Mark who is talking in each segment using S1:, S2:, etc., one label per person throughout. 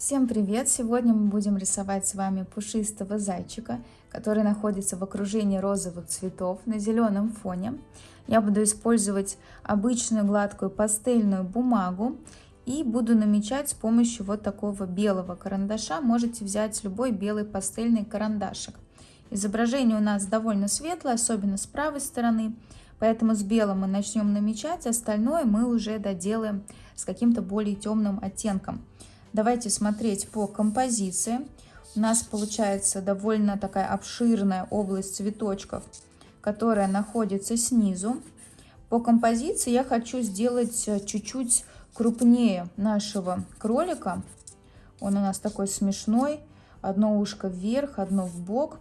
S1: Всем привет! Сегодня мы будем рисовать с вами пушистого зайчика, который находится в окружении розовых цветов на зеленом фоне. Я буду использовать обычную гладкую пастельную бумагу и буду намечать с помощью вот такого белого карандаша. Можете взять любой белый пастельный карандашик. Изображение у нас довольно светлое, особенно с правой стороны, поэтому с белым мы начнем намечать, остальное мы уже доделаем с каким-то более темным оттенком. Давайте смотреть по композиции. У нас получается довольно такая обширная область цветочков, которая находится снизу. По композиции я хочу сделать э, чуть-чуть крупнее нашего кролика. Он у нас такой смешной. Одно ушко вверх, одно в бок.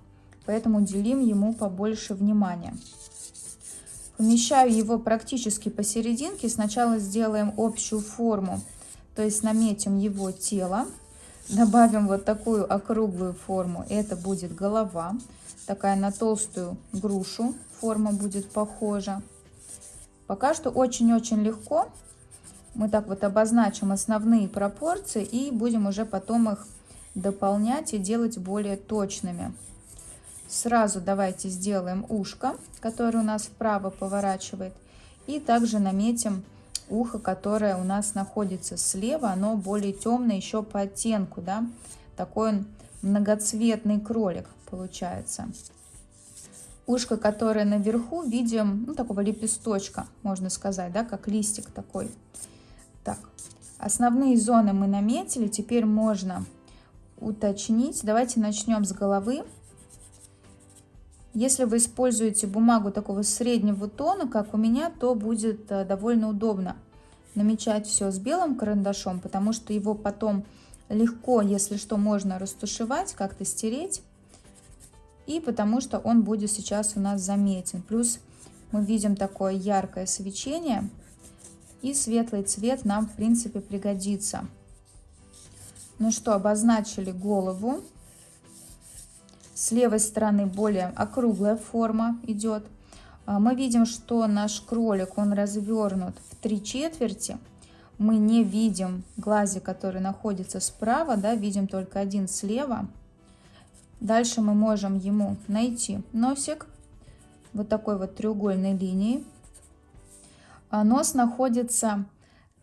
S1: Поэтому уделим ему побольше внимания. Помещаю его практически посерединке. Сначала сделаем общую форму то есть наметим его тело, добавим вот такую округлую форму, это будет голова, такая на толстую грушу форма будет похожа. Пока что очень-очень легко. Мы так вот обозначим основные пропорции и будем уже потом их дополнять и делать более точными. Сразу давайте сделаем ушко, которое у нас вправо поворачивает. И также наметим ухо, которое у нас находится слева, оно более темное еще по оттенку, да, такой он многоцветный кролик получается. Ушко, которое наверху, видим, ну, такого лепесточка, можно сказать, да, как листик такой. Так, основные зоны мы наметили, теперь можно уточнить. Давайте начнем с головы. Если вы используете бумагу такого среднего тона, как у меня, то будет э, довольно удобно намечать все с белым карандашом, потому что его потом легко, если что, можно растушевать, как-то стереть. И потому что он будет сейчас у нас заметен. Плюс мы видим такое яркое свечение. И светлый цвет нам, в принципе, пригодится. Ну что, обозначили голову. С левой стороны более округлая форма идет. А, мы видим, что наш кролик, он развернут в три четверти. Мы не видим глазик, который находится справа, да, видим только один слева. Дальше мы можем ему найти носик вот такой вот треугольной линии. А нос находится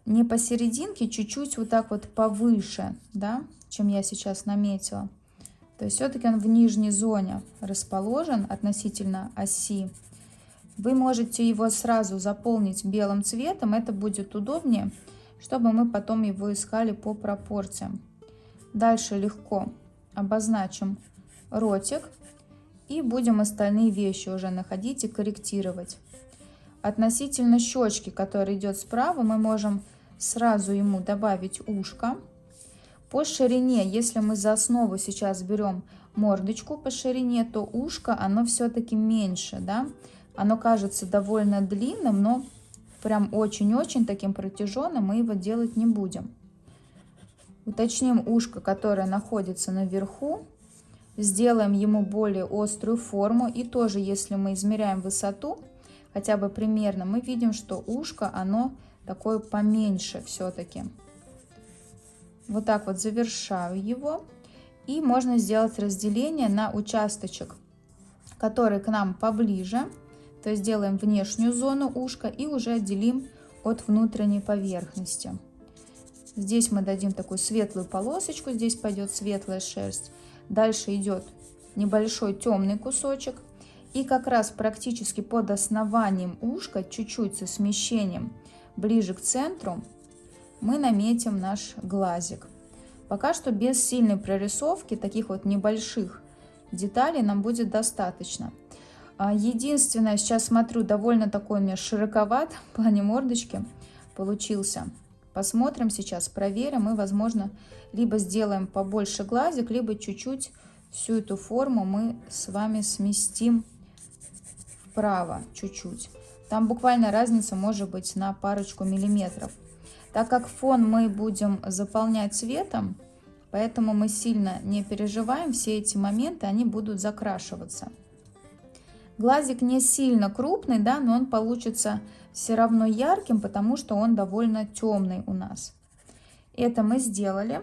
S1: не посерединке, чуть-чуть вот так вот повыше, да, чем я сейчас наметила. То есть все-таки он в нижней зоне расположен относительно оси. Вы можете его сразу заполнить белым цветом, это будет удобнее, чтобы мы потом его искали по пропорциям. Дальше легко обозначим ротик и будем остальные вещи уже находить и корректировать. Относительно щечки, которая идет справа, мы можем сразу ему добавить ушко. По ширине, если мы за основу сейчас берем мордочку по ширине, то ушко, оно все-таки меньше, да. Оно кажется довольно длинным, но прям очень-очень таким протяженным мы его делать не будем. Уточним ушко, которое находится наверху. Сделаем ему более острую форму. И тоже, если мы измеряем высоту, хотя бы примерно, мы видим, что ушко, оно такое поменьше все-таки. Вот так вот завершаю его. И можно сделать разделение на участочек, который к нам поближе. То есть делаем внешнюю зону ушка и уже отделим от внутренней поверхности. Здесь мы дадим такую светлую полосочку, здесь пойдет светлая шерсть. Дальше идет небольшой темный кусочек. И как раз практически под основанием ушка, чуть-чуть со смещением ближе к центру, мы наметим наш глазик. Пока что без сильной прорисовки, таких вот небольших деталей нам будет достаточно. А, единственное, сейчас смотрю, довольно такой у меня широковат в плане мордочки получился. Посмотрим сейчас, проверим и, возможно, либо сделаем побольше глазик, либо чуть-чуть всю эту форму мы с вами сместим вправо чуть-чуть. Там буквально разница может быть на парочку миллиметров. Так как фон мы будем заполнять цветом, поэтому мы сильно не переживаем, все эти моменты, они будут закрашиваться. Глазик не сильно крупный, да, но он получится все равно ярким, потому что он довольно темный у нас. Это мы сделали.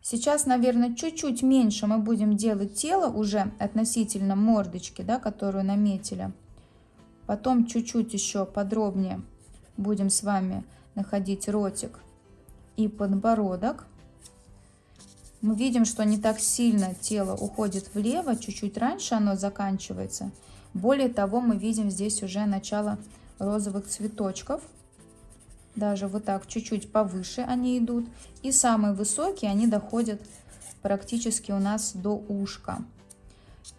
S1: Сейчас, наверное, чуть-чуть меньше мы будем делать тело уже относительно мордочки, да, которую наметили. Потом чуть-чуть еще подробнее будем с вами находить ротик и подбородок. Мы видим, что не так сильно тело уходит влево, чуть-чуть раньше оно заканчивается. Более того, мы видим здесь уже начало розовых цветочков даже вот так чуть-чуть повыше они идут. И самые высокие, они доходят практически у нас до ушка.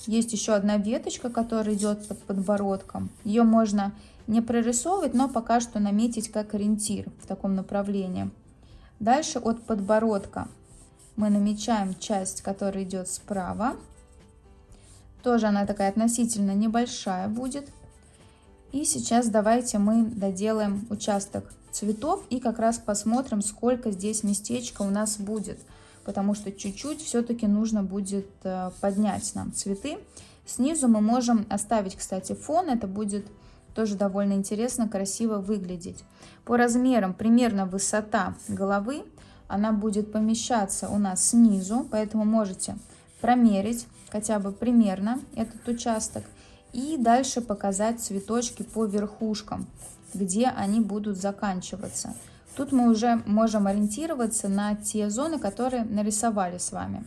S1: Есть еще одна веточка, которая идет под подбородком. Ее можно не прорисовывать, но пока что наметить как ориентир в таком направлении. Дальше от подбородка мы намечаем часть, которая идет справа. Тоже она такая относительно небольшая будет. И сейчас давайте мы доделаем участок цветов и как раз посмотрим, сколько здесь местечко у нас будет. Потому что чуть-чуть все-таки нужно будет э, поднять нам цветы. Снизу мы можем оставить, кстати, фон. Это будет тоже довольно интересно, красиво выглядеть. По размерам примерно высота головы, она будет помещаться у нас снизу, поэтому можете промерить хотя бы примерно этот участок. И дальше показать цветочки по верхушкам, где они будут заканчиваться. Тут мы уже можем ориентироваться на те зоны, которые нарисовали с вами.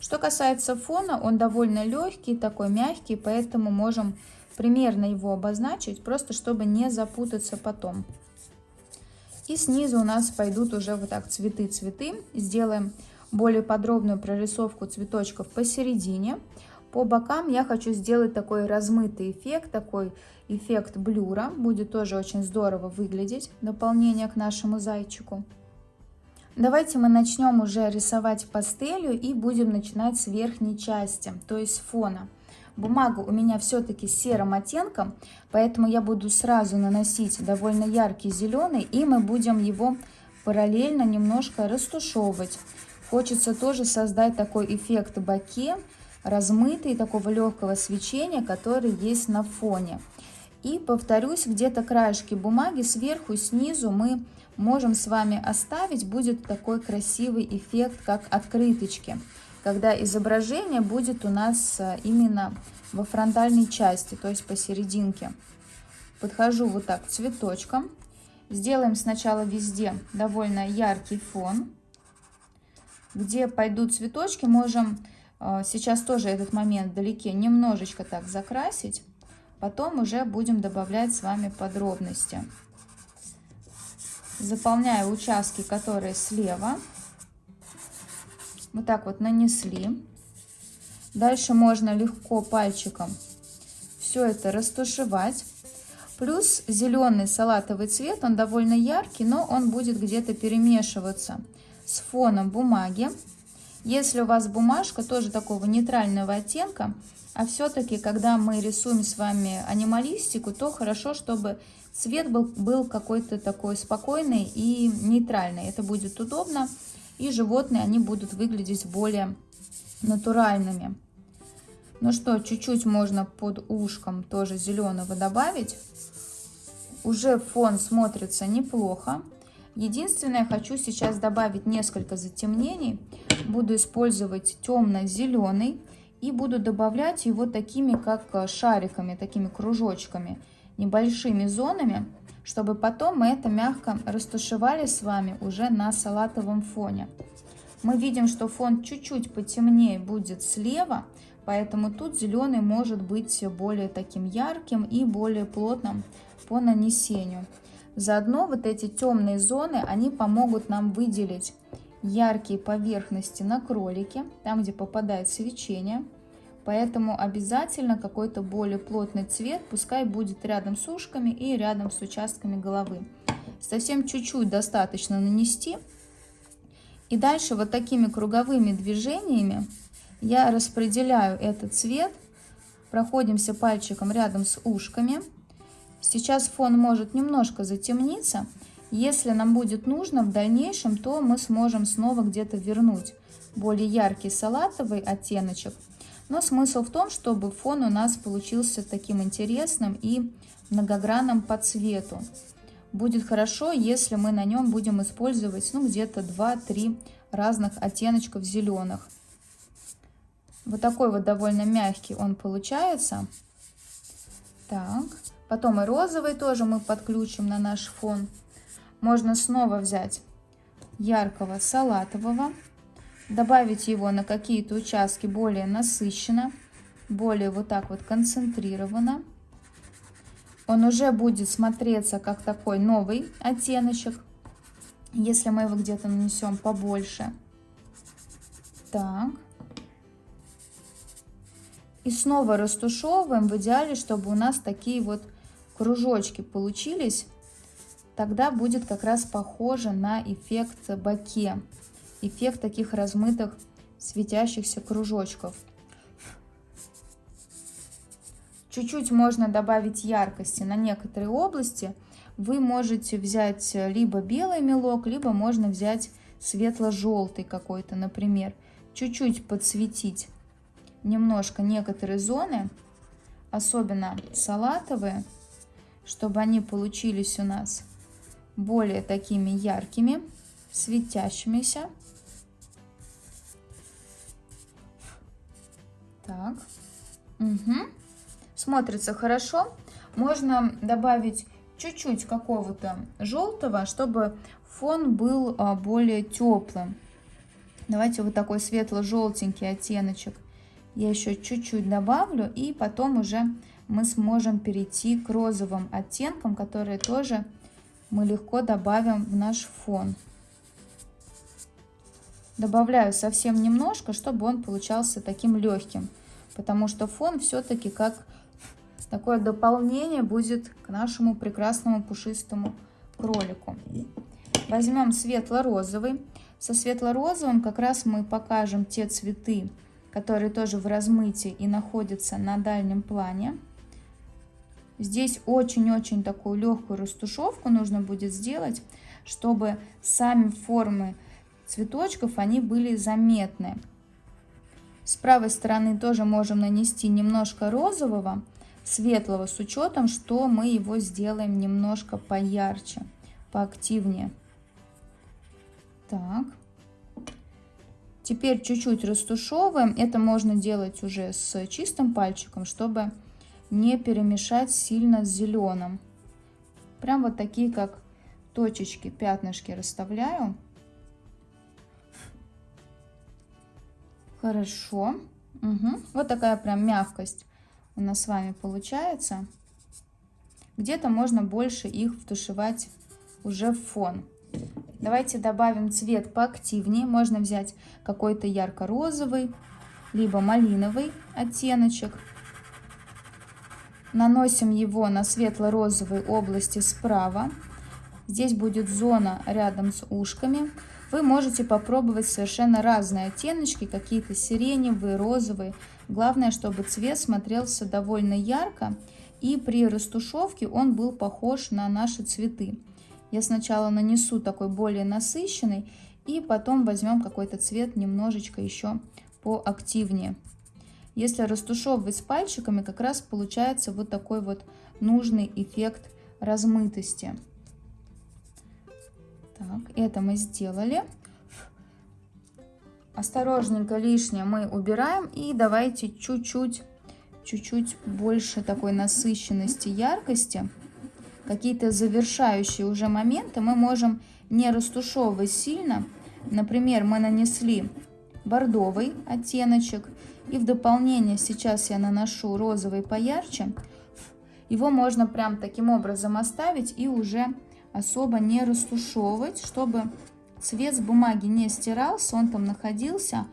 S1: Что касается фона, он довольно легкий, такой мягкий, поэтому можем примерно его обозначить, просто чтобы не запутаться потом. И снизу у нас пойдут уже вот так цветы-цветы. Сделаем более подробную прорисовку цветочков посередине. По бокам я хочу сделать такой размытый эффект, такой эффект блюра. Будет тоже очень здорово выглядеть, дополнение к нашему зайчику. Давайте мы начнем уже рисовать пастелью и будем начинать с верхней части, то есть фона. Бумага у меня все-таки серым оттенком, поэтому я буду сразу наносить довольно яркий зеленый, и мы будем его параллельно немножко растушевывать. Хочется тоже создать такой эффект боке, размытый, такого легкого свечения, который есть на фоне. И повторюсь, где-то краешки бумаги сверху, снизу мы можем с вами оставить. Будет такой красивый эффект, как открыточки, когда изображение будет у нас э, именно во фронтальной части, то есть посерединке. Подхожу вот так к цветочкам. Сделаем сначала везде довольно яркий фон. Где пойдут цветочки, можем а, сейчас тоже этот момент вдалеке немножечко так закрасить. Потом уже будем добавлять с вами подробности. Заполняю участки, которые слева. Вот так вот нанесли. Дальше можно легко пальчиком все это растушевать. Плюс зеленый салатовый цвет, он довольно яркий, но он будет где-то перемешиваться с фоном бумаги. Если у вас бумажка тоже такого нейтрального оттенка, а все-таки, когда мы рисуем с вами анималистику, то хорошо, чтобы цвет был, был какой-то такой спокойный и нейтральный. Это будет удобно, и животные, они будут выглядеть более натуральными. Ну что, чуть-чуть можно под ушком тоже зеленого добавить. Уже фон смотрится неплохо. Единственное, хочу сейчас добавить несколько затемнений. Буду использовать темно-зеленый и буду добавлять его такими, как э, шариками, такими кружочками, небольшими зонами, чтобы потом мы это мягко растушевали с вами уже на салатовом фоне. Мы видим, что фон чуть-чуть потемнее будет слева, поэтому тут зеленый может быть более таким ярким и более плотным по нанесению. Заодно вот эти темные зоны, они помогут нам выделить яркие поверхности на кролике, там, где попадает свечение. Поэтому обязательно какой-то более плотный цвет, пускай будет рядом с ушками и рядом с участками головы. Совсем чуть-чуть достаточно нанести. И дальше вот такими круговыми движениями я распределяю этот цвет. Проходимся пальчиком рядом с ушками. Сейчас фон может немножко затемниться. Если нам будет нужно в дальнейшем, то мы сможем снова где-то вернуть более яркий салатовый оттеночек. Но смысл в том, чтобы фон у нас получился таким интересным и многогранным по цвету. Будет хорошо, если мы на нем будем использовать ну, где-то 2-3 разных оттеночков зеленых. Вот такой вот довольно мягкий он получается. Так, потом и розовый тоже мы подключим на наш фон. Можно снова взять яркого салатового, добавить его на какие-то участки более насыщенно, более вот так вот концентрированно. Он уже будет смотреться как такой новый оттеночек, если мы его где-то нанесем побольше. Так. И снова растушевываем, в идеале, чтобы у нас такие вот кружочки получились. Тогда будет как раз похоже на эффект баке. Эффект таких размытых светящихся кружочков. Чуть-чуть можно добавить яркости на некоторые области. Вы можете взять либо белый мелок, либо можно взять светло-желтый какой-то, например. Чуть-чуть подсветить немножко некоторые зоны, особенно салатовые, чтобы они получились у нас более такими яркими, светящимися. Так. Угу. Смотрится хорошо. Можно добавить чуть-чуть какого-то желтого, чтобы фон был а, более теплым. Давайте вот такой светло-желтенький оттеночек я еще чуть-чуть добавлю, и потом уже мы сможем перейти к розовым оттенкам, которые тоже мы легко добавим в наш фон. Добавляю совсем немножко, чтобы он получался таким легким, потому что фон все-таки как такое дополнение будет к нашему прекрасному пушистому кролику. Возьмем светло-розовый. Со светло-розовым как раз мы покажем те цветы, которые тоже в размытии и находятся на дальнем плане. Здесь очень-очень такую легкую растушевку нужно будет сделать, чтобы сами формы цветочков, они были заметны. С правой стороны тоже можем нанести немножко розового, светлого, с учетом, что мы его сделаем немножко поярче, поактивнее. Так. Теперь чуть-чуть растушевываем. Это можно делать уже с чистым пальчиком, чтобы не перемешать сильно с зеленым. Прям вот такие, как точечки, пятнышки расставляю. Хорошо. Угу. Вот такая прям мягкость у нас с вами получается. Где-то можно больше их втушевать уже в фон. Давайте добавим цвет поактивнее. Можно взять какой-то ярко-розовый, либо малиновый оттеночек. Наносим его на светло-розовой области справа. Здесь будет зона рядом с ушками. Вы можете попробовать совершенно разные оттеночки, какие-то сиреневые, розовые. Главное, чтобы цвет смотрелся довольно ярко и при растушевке он был похож на наши цветы. Я сначала нанесу такой более насыщенный, и потом возьмем какой-то цвет немножечко еще поактивнее. Если растушевывать с пальчиками, как раз получается вот такой вот нужный эффект размытости. Так, это мы сделали. Осторожненько лишнее мы убираем и давайте чуть-чуть, чуть-чуть больше такой насыщенности, яркости какие-то завершающие уже моменты мы можем не растушевывать сильно. Например, мы нанесли бордовый оттеночек. И в дополнение сейчас я наношу розовый поярче. Его можно прям таким образом оставить и уже особо не растушевывать, чтобы цвет с бумаги не стирался, он там находился.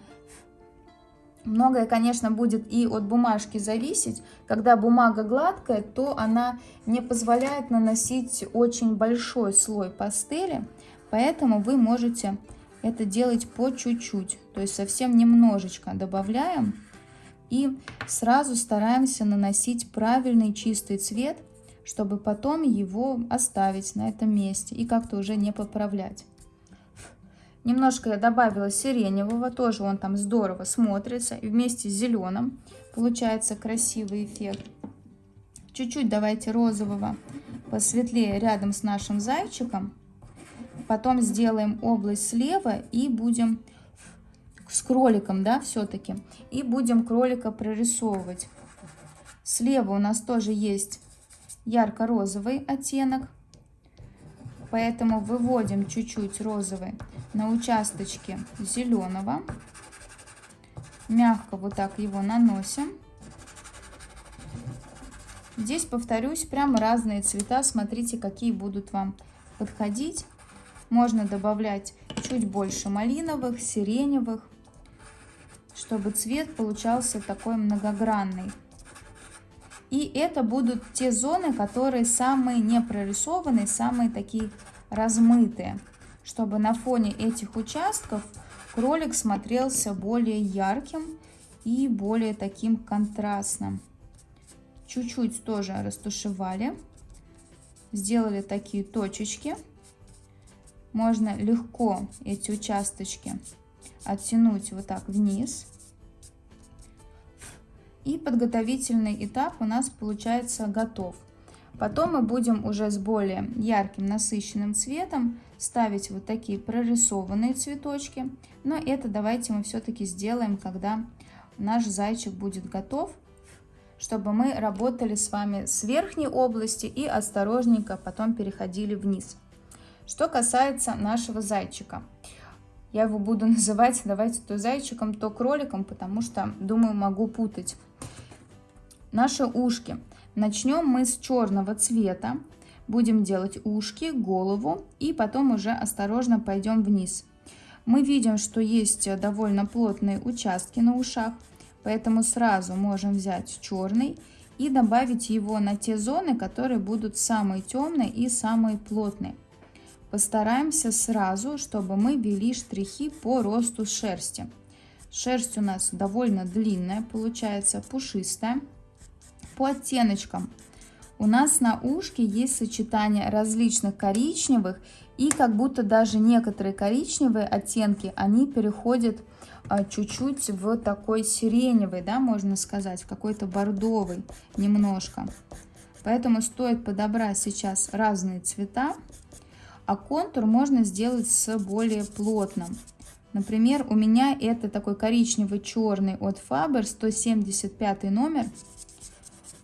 S1: Многое, конечно, будет и от бумажки зависеть. Когда бумага гладкая, то она не позволяет наносить очень большой слой пастели, поэтому вы можете это делать по чуть-чуть, то есть совсем немножечко добавляем и сразу стараемся наносить правильный чистый цвет, чтобы потом его оставить на этом месте и как-то уже не поправлять. Немножко я добавила сиреневого, тоже он там здорово смотрится. И вместе с зеленым получается красивый эффект. Чуть-чуть давайте розового посветлее рядом с нашим зайчиком. Потом сделаем область слева и будем с кроликом, да, все-таки. И будем кролика прорисовывать. Слева у нас тоже есть ярко-розовый оттенок. Поэтому выводим чуть-чуть розовый на участочке зеленого. Мягко вот так его наносим. Здесь, повторюсь, прям разные цвета. Смотрите, какие будут вам подходить. Можно добавлять чуть больше малиновых, сиреневых, чтобы цвет получался такой многогранный. И это будут те зоны, которые самые не прорисованные, самые такие размытые, чтобы на фоне этих участков кролик смотрелся более ярким и более таким контрастным. Чуть-чуть тоже растушевали, сделали такие точечки. Можно легко эти участочки оттянуть вот так вниз. И подготовительный этап у нас получается готов. Потом мы будем уже с более ярким насыщенным цветом ставить вот такие прорисованные цветочки. Но это давайте мы все-таки сделаем, когда наш зайчик будет готов, чтобы мы работали с вами с верхней области и осторожненько потом переходили вниз. Что касается нашего зайчика. Я его буду называть, давайте, то зайчиком, то кроликом, потому что, думаю, могу путать. Наши ушки. Начнем мы с черного цвета. Будем делать ушки, голову и потом уже осторожно пойдем вниз. Мы видим, что есть довольно плотные участки на ушах, поэтому сразу можем взять черный и добавить его на те зоны, которые будут самые темные и самые плотные. Постараемся сразу, чтобы мы ввели штрихи по росту шерсти. Шерсть у нас довольно длинная, получается пушистая. По оттеночкам. У нас на ушке есть сочетание различных коричневых и как будто даже некоторые коричневые оттенки, они переходят а, чуть-чуть в такой сиреневый, да, можно сказать, какой-то бордовый немножко. Поэтому стоит подобрать сейчас разные цвета а контур можно сделать с более плотным. Например, у меня это такой коричневый-черный от Faber, 175 номер.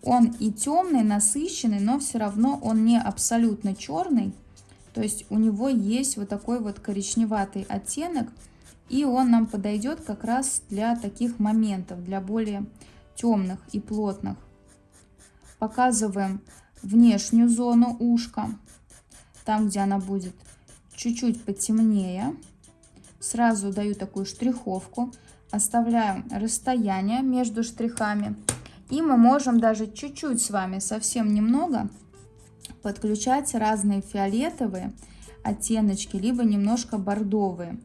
S1: Он и темный, насыщенный, но все равно он не абсолютно черный. То есть у него есть вот такой вот коричневатый оттенок. И он нам подойдет как раз для таких моментов, для более темных и плотных. Показываем внешнюю зону ушка там, где она будет чуть-чуть потемнее, сразу даю такую штриховку, оставляю расстояние между штрихами. И мы можем даже чуть-чуть с вами, совсем немного, подключать разные фиолетовые оттеночки, либо немножко бордовые.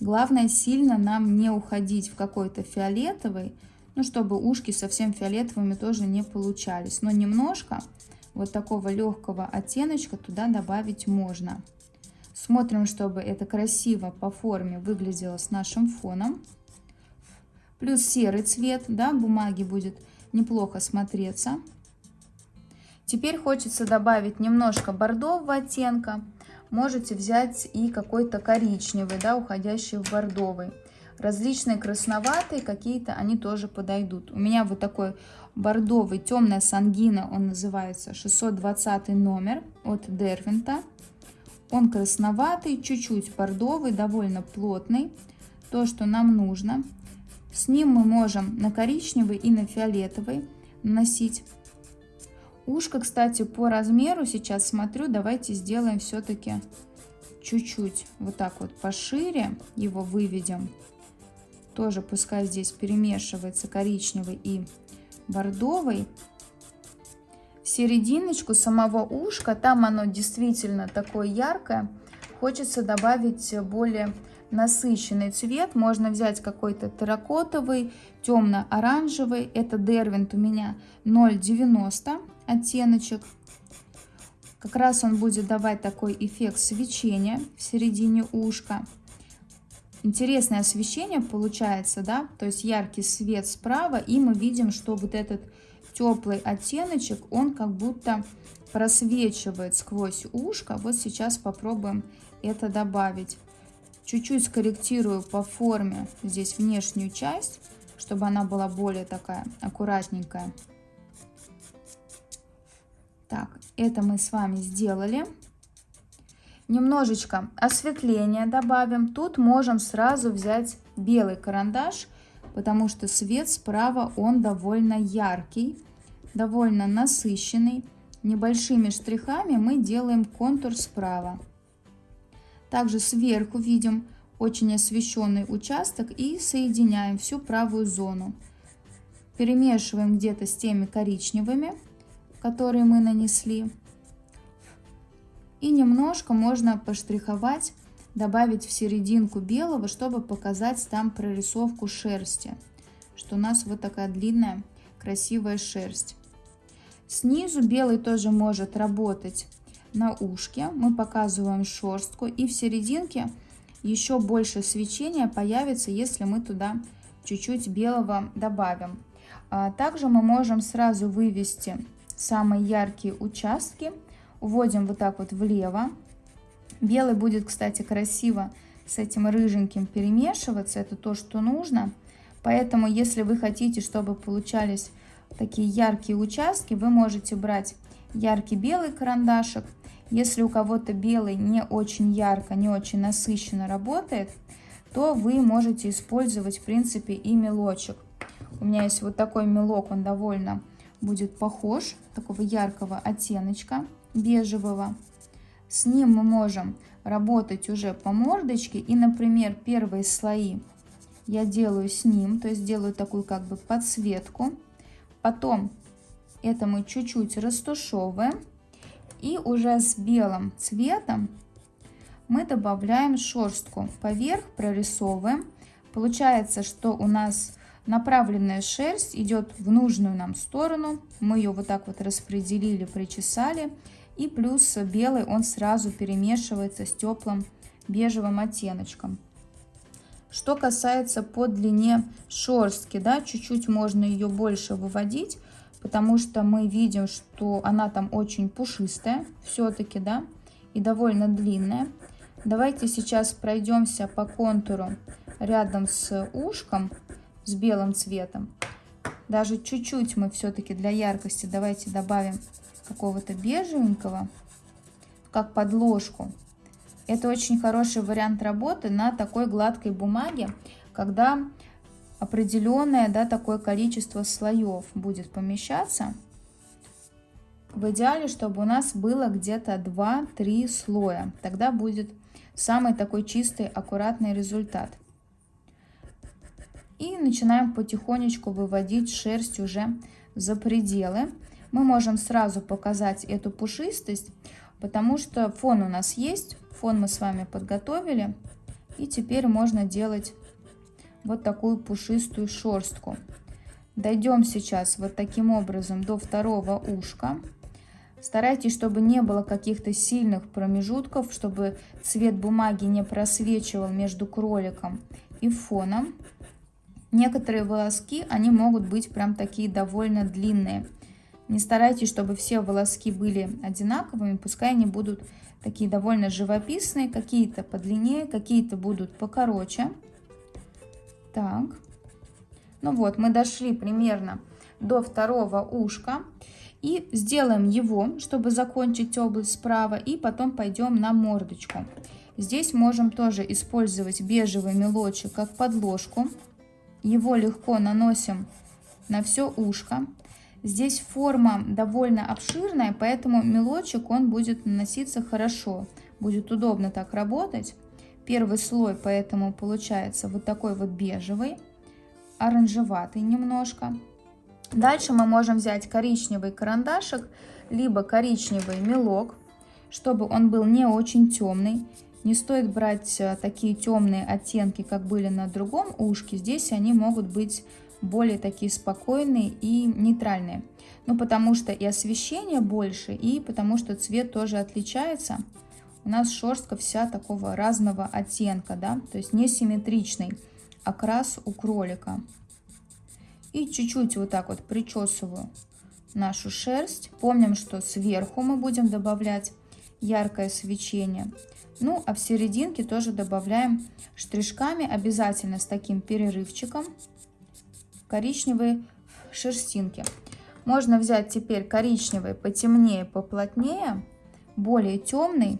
S1: Главное сильно нам не уходить в какой-то фиолетовый, ну, чтобы ушки совсем фиолетовыми тоже не получались. Но немножко вот такого легкого оттеночка туда добавить можно. Смотрим, чтобы это красиво по форме выглядело с нашим фоном. Плюс серый цвет, да, бумаги будет неплохо смотреться. Теперь хочется добавить немножко бордового оттенка. Можете взять и какой-то коричневый, да, уходящий в бордовый. Различные красноватые какие-то, они тоже подойдут. У меня вот такой бордовый, темная сангина, он называется 620 номер от Дервинта. Он красноватый, чуть-чуть бордовый, довольно плотный. То, что нам нужно. С ним мы можем на коричневый и на фиолетовый наносить. Ушко, кстати, по размеру сейчас смотрю, давайте сделаем все-таки чуть-чуть вот так вот пошире его выведем. Тоже пускай здесь перемешивается коричневый и бордовый. Серединочку самого ушка, там оно действительно такое яркое, хочется добавить более насыщенный цвет. Можно взять какой-то терракотовый, темно-оранжевый. Это Дервинт у меня 0,90 оттеночек. Как раз он будет давать такой эффект свечения в середине ушка интересное освещение получается, да, то есть яркий свет справа, и мы видим, что вот этот теплый оттеночек, он как будто просвечивает сквозь ушко. Вот сейчас попробуем это добавить. Чуть-чуть скорректирую по форме здесь внешнюю часть, чтобы она была более такая аккуратненькая. Так, это мы с вами сделали. Немножечко осветления добавим. Тут можем сразу взять белый карандаш, потому что свет справа он довольно яркий, довольно насыщенный. Небольшими штрихами мы делаем контур справа. Также сверху видим очень освещенный участок и соединяем всю правую зону. Перемешиваем где-то с теми коричневыми, которые мы нанесли. И немножко можно поштриховать, добавить в серединку белого, чтобы показать там прорисовку шерсти. Что у нас вот такая длинная красивая шерсть. Снизу белый тоже может работать на ушке. Мы показываем шерстку. И в серединке еще больше свечения появится, если мы туда чуть-чуть белого добавим. А также мы можем сразу вывести самые яркие участки. Уводим вот так вот влево. Белый будет, кстати, красиво с этим рыженьким перемешиваться. Это то, что нужно. Поэтому, если вы хотите, чтобы получались такие яркие участки, вы можете брать яркий белый карандашик если у кого-то белый не очень ярко, не очень насыщенно работает, то вы можете использовать, в принципе, и мелочек. У меня есть вот такой мелок, он довольно будет похож, такого яркого оттеночка, бежевого. С ним мы можем работать уже по мордочке. И, например, первые слои я делаю с ним, то есть делаю такую как бы подсветку. Потом это мы чуть-чуть растушевываем. И уже с белым цветом мы добавляем шерстку. Поверх прорисовываем. Получается, что у нас направленная шерсть идет в нужную нам сторону. Мы ее вот так вот распределили, причесали. И плюс белый он сразу перемешивается с теплым бежевым оттеночком. Что касается по длине шерстки, да, чуть-чуть можно ее больше выводить, потому что мы видим, что она там очень пушистая все-таки, да, и довольно длинная. Давайте сейчас пройдемся по контуру рядом с ушком с белым цветом. Даже чуть-чуть мы все-таки для яркости давайте добавим какого-то бежевенького, как подложку. Это очень хороший вариант работы на такой гладкой бумаге, когда определенное да, такое количество слоев будет помещаться. В идеале, чтобы у нас было где-то 2-3 слоя. Тогда будет самый такой чистый, аккуратный результат. И начинаем потихонечку выводить шерсть уже за пределы. Мы можем сразу показать эту пушистость, потому что фон у нас есть. Фон мы с вами подготовили. И теперь можно делать вот такую пушистую шерстку. Дойдем сейчас вот таким образом до второго ушка. Старайтесь, чтобы не было каких-то сильных промежутков, чтобы цвет бумаги не просвечивал между кроликом и фоном. Некоторые волоски, они могут быть прям такие довольно длинные. Не старайтесь, чтобы все волоски были одинаковыми, пускай они будут такие довольно живописные, какие-то подлиннее, какие-то будут покороче. Так. Ну вот, мы дошли примерно до второго ушка. И сделаем его, чтобы закончить область справа. И потом пойдем на мордочку. Здесь можем тоже использовать бежевый мелочек как подложку. Его легко наносим на все ушко. Здесь форма довольно обширная, поэтому мелочек он будет наноситься хорошо. Будет удобно так работать. Первый слой поэтому получается вот такой вот бежевый, оранжеватый немножко. Дальше мы можем взять коричневый карандашик, либо коричневый мелок, чтобы он был не очень темный. Не стоит брать э, такие темные оттенки, как были на другом ушке. Здесь они могут быть более такие спокойные и нейтральные. Ну, потому что и освещение больше, и потому что цвет тоже отличается у нас шерстка вся такого разного оттенка, да, то есть несимметричный окрас у кролика. И чуть-чуть вот так вот причесываю нашу шерсть. Помним, что сверху мы будем добавлять яркое свечение. Ну, а в серединке тоже добавляем штришками, обязательно с таким перерывчиком, коричневые шерстинки. Можно взять теперь коричневый потемнее, поплотнее, более темный,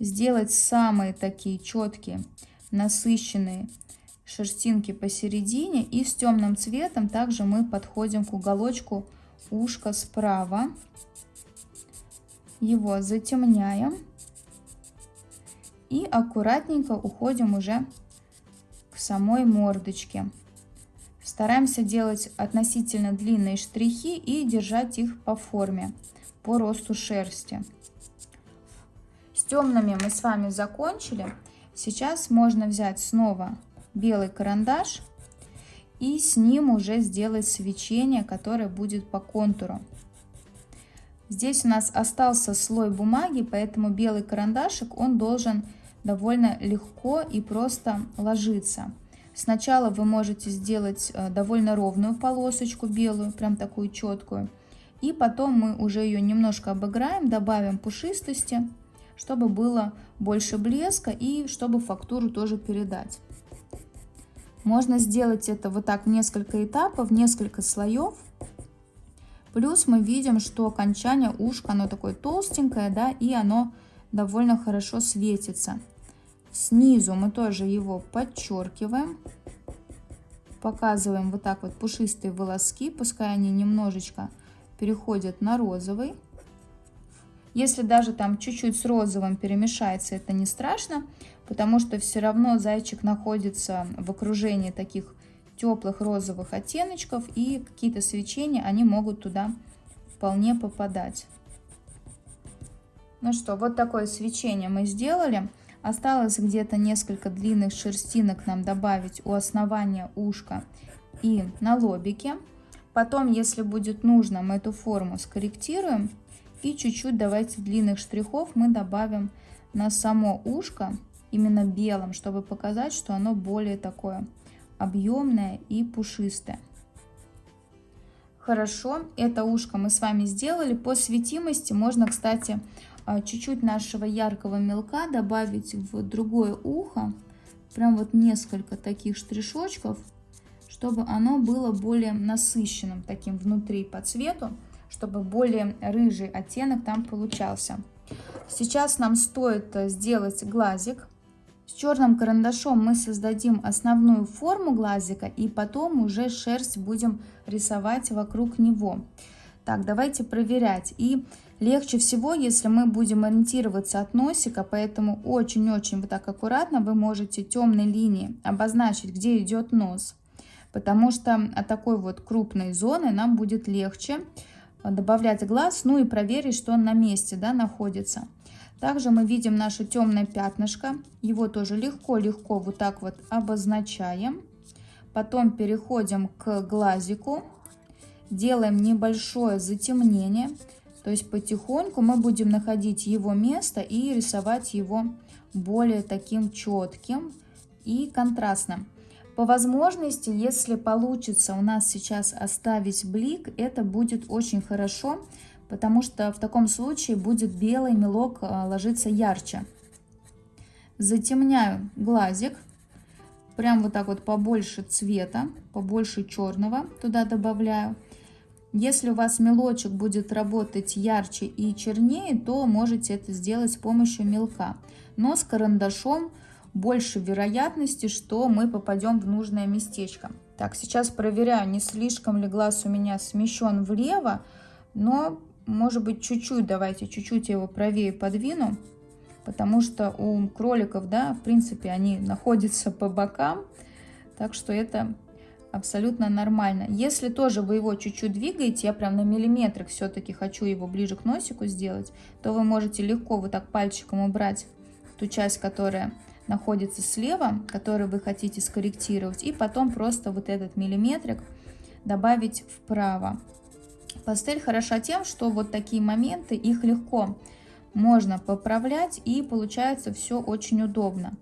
S1: сделать самые такие четкие, насыщенные шерстинки посередине. И с темным цветом также мы подходим к уголочку ушка справа. Его затемняем. И аккуратненько уходим уже к самой мордочке. Стараемся делать относительно длинные штрихи и держать их по форме, по росту шерсти. С темными мы с вами закончили. Сейчас можно взять снова белый карандаш и с ним уже сделать свечение, которое будет по контуру. Здесь у нас остался слой бумаги, поэтому белый карандашик, он должен довольно легко и просто ложиться. Сначала вы можете сделать э, довольно ровную полосочку белую, прям такую четкую. И потом мы уже ее немножко обыграем, добавим пушистости, чтобы было больше блеска и чтобы фактуру тоже передать. Можно сделать это вот так в несколько этапов, несколько слоев. Плюс мы видим, что окончание ушка, оно такое толстенькое, да, и оно довольно хорошо светится. Снизу мы тоже его подчеркиваем. Показываем вот так вот пушистые волоски, пускай они немножечко переходят на розовый. Если даже там чуть-чуть с розовым перемешается, это не страшно, потому что все равно зайчик находится в окружении таких теплых розовых оттеночков, и какие-то свечения, они могут туда вполне попадать. Ну что, вот такое свечение мы сделали. Осталось где-то несколько длинных шерстинок нам добавить у основания ушка и на лобике. Потом, если будет нужно, мы эту форму скорректируем. И чуть-чуть давайте длинных штрихов мы добавим на само ушко именно белым, чтобы показать, что оно более такое объемное и пушистое. Хорошо, это ушко мы с вами сделали. По светимости можно, кстати, чуть-чуть нашего яркого мелка добавить в другое ухо. Прям вот несколько таких штришочков, чтобы оно было более насыщенным таким внутри по цвету, чтобы более рыжий оттенок там получался. Сейчас нам стоит э, сделать глазик. С черным карандашом мы создадим основную форму глазика и потом уже шерсть будем рисовать вокруг него. Так, давайте проверять. И легче всего, если мы будем ориентироваться от носика, поэтому очень-очень вот так аккуратно вы можете темной линией обозначить, где идет нос. Потому что от такой вот крупной зоны нам будет легче добавлять глаз, ну и проверить, что он на месте да, находится. Также мы видим наше темное пятнышко. Его тоже легко-легко вот так вот обозначаем. Потом переходим к глазику. Делаем небольшое затемнение. То есть потихоньку мы будем находить его место и рисовать его более таким четким и контрастным. По возможности, если получится у нас сейчас оставить блик, это будет очень хорошо, потому что в таком случае будет белый мелок э, ложиться ярче. Затемняю глазик, прям вот так вот побольше цвета, побольше черного туда добавляю. Если у вас мелочек будет работать ярче и чернее, то можете это сделать с помощью мелка. Но с карандашом больше вероятности, что мы попадем в нужное местечко. Так, сейчас проверяю, не слишком ли глаз у меня смещен влево, но может быть, чуть-чуть, давайте чуть-чуть его правее подвину, потому что у кроликов, да, в принципе, они находятся по бокам, так что это абсолютно нормально. Если тоже вы его чуть-чуть двигаете, я прям на миллиметрик все-таки хочу его ближе к носику сделать, то вы можете легко вот так пальчиком убрать ту часть, которая находится слева, которую вы хотите скорректировать, и потом просто вот этот миллиметрик добавить вправо. Пастель хороша тем, что вот такие моменты, их легко можно поправлять и получается все очень удобно.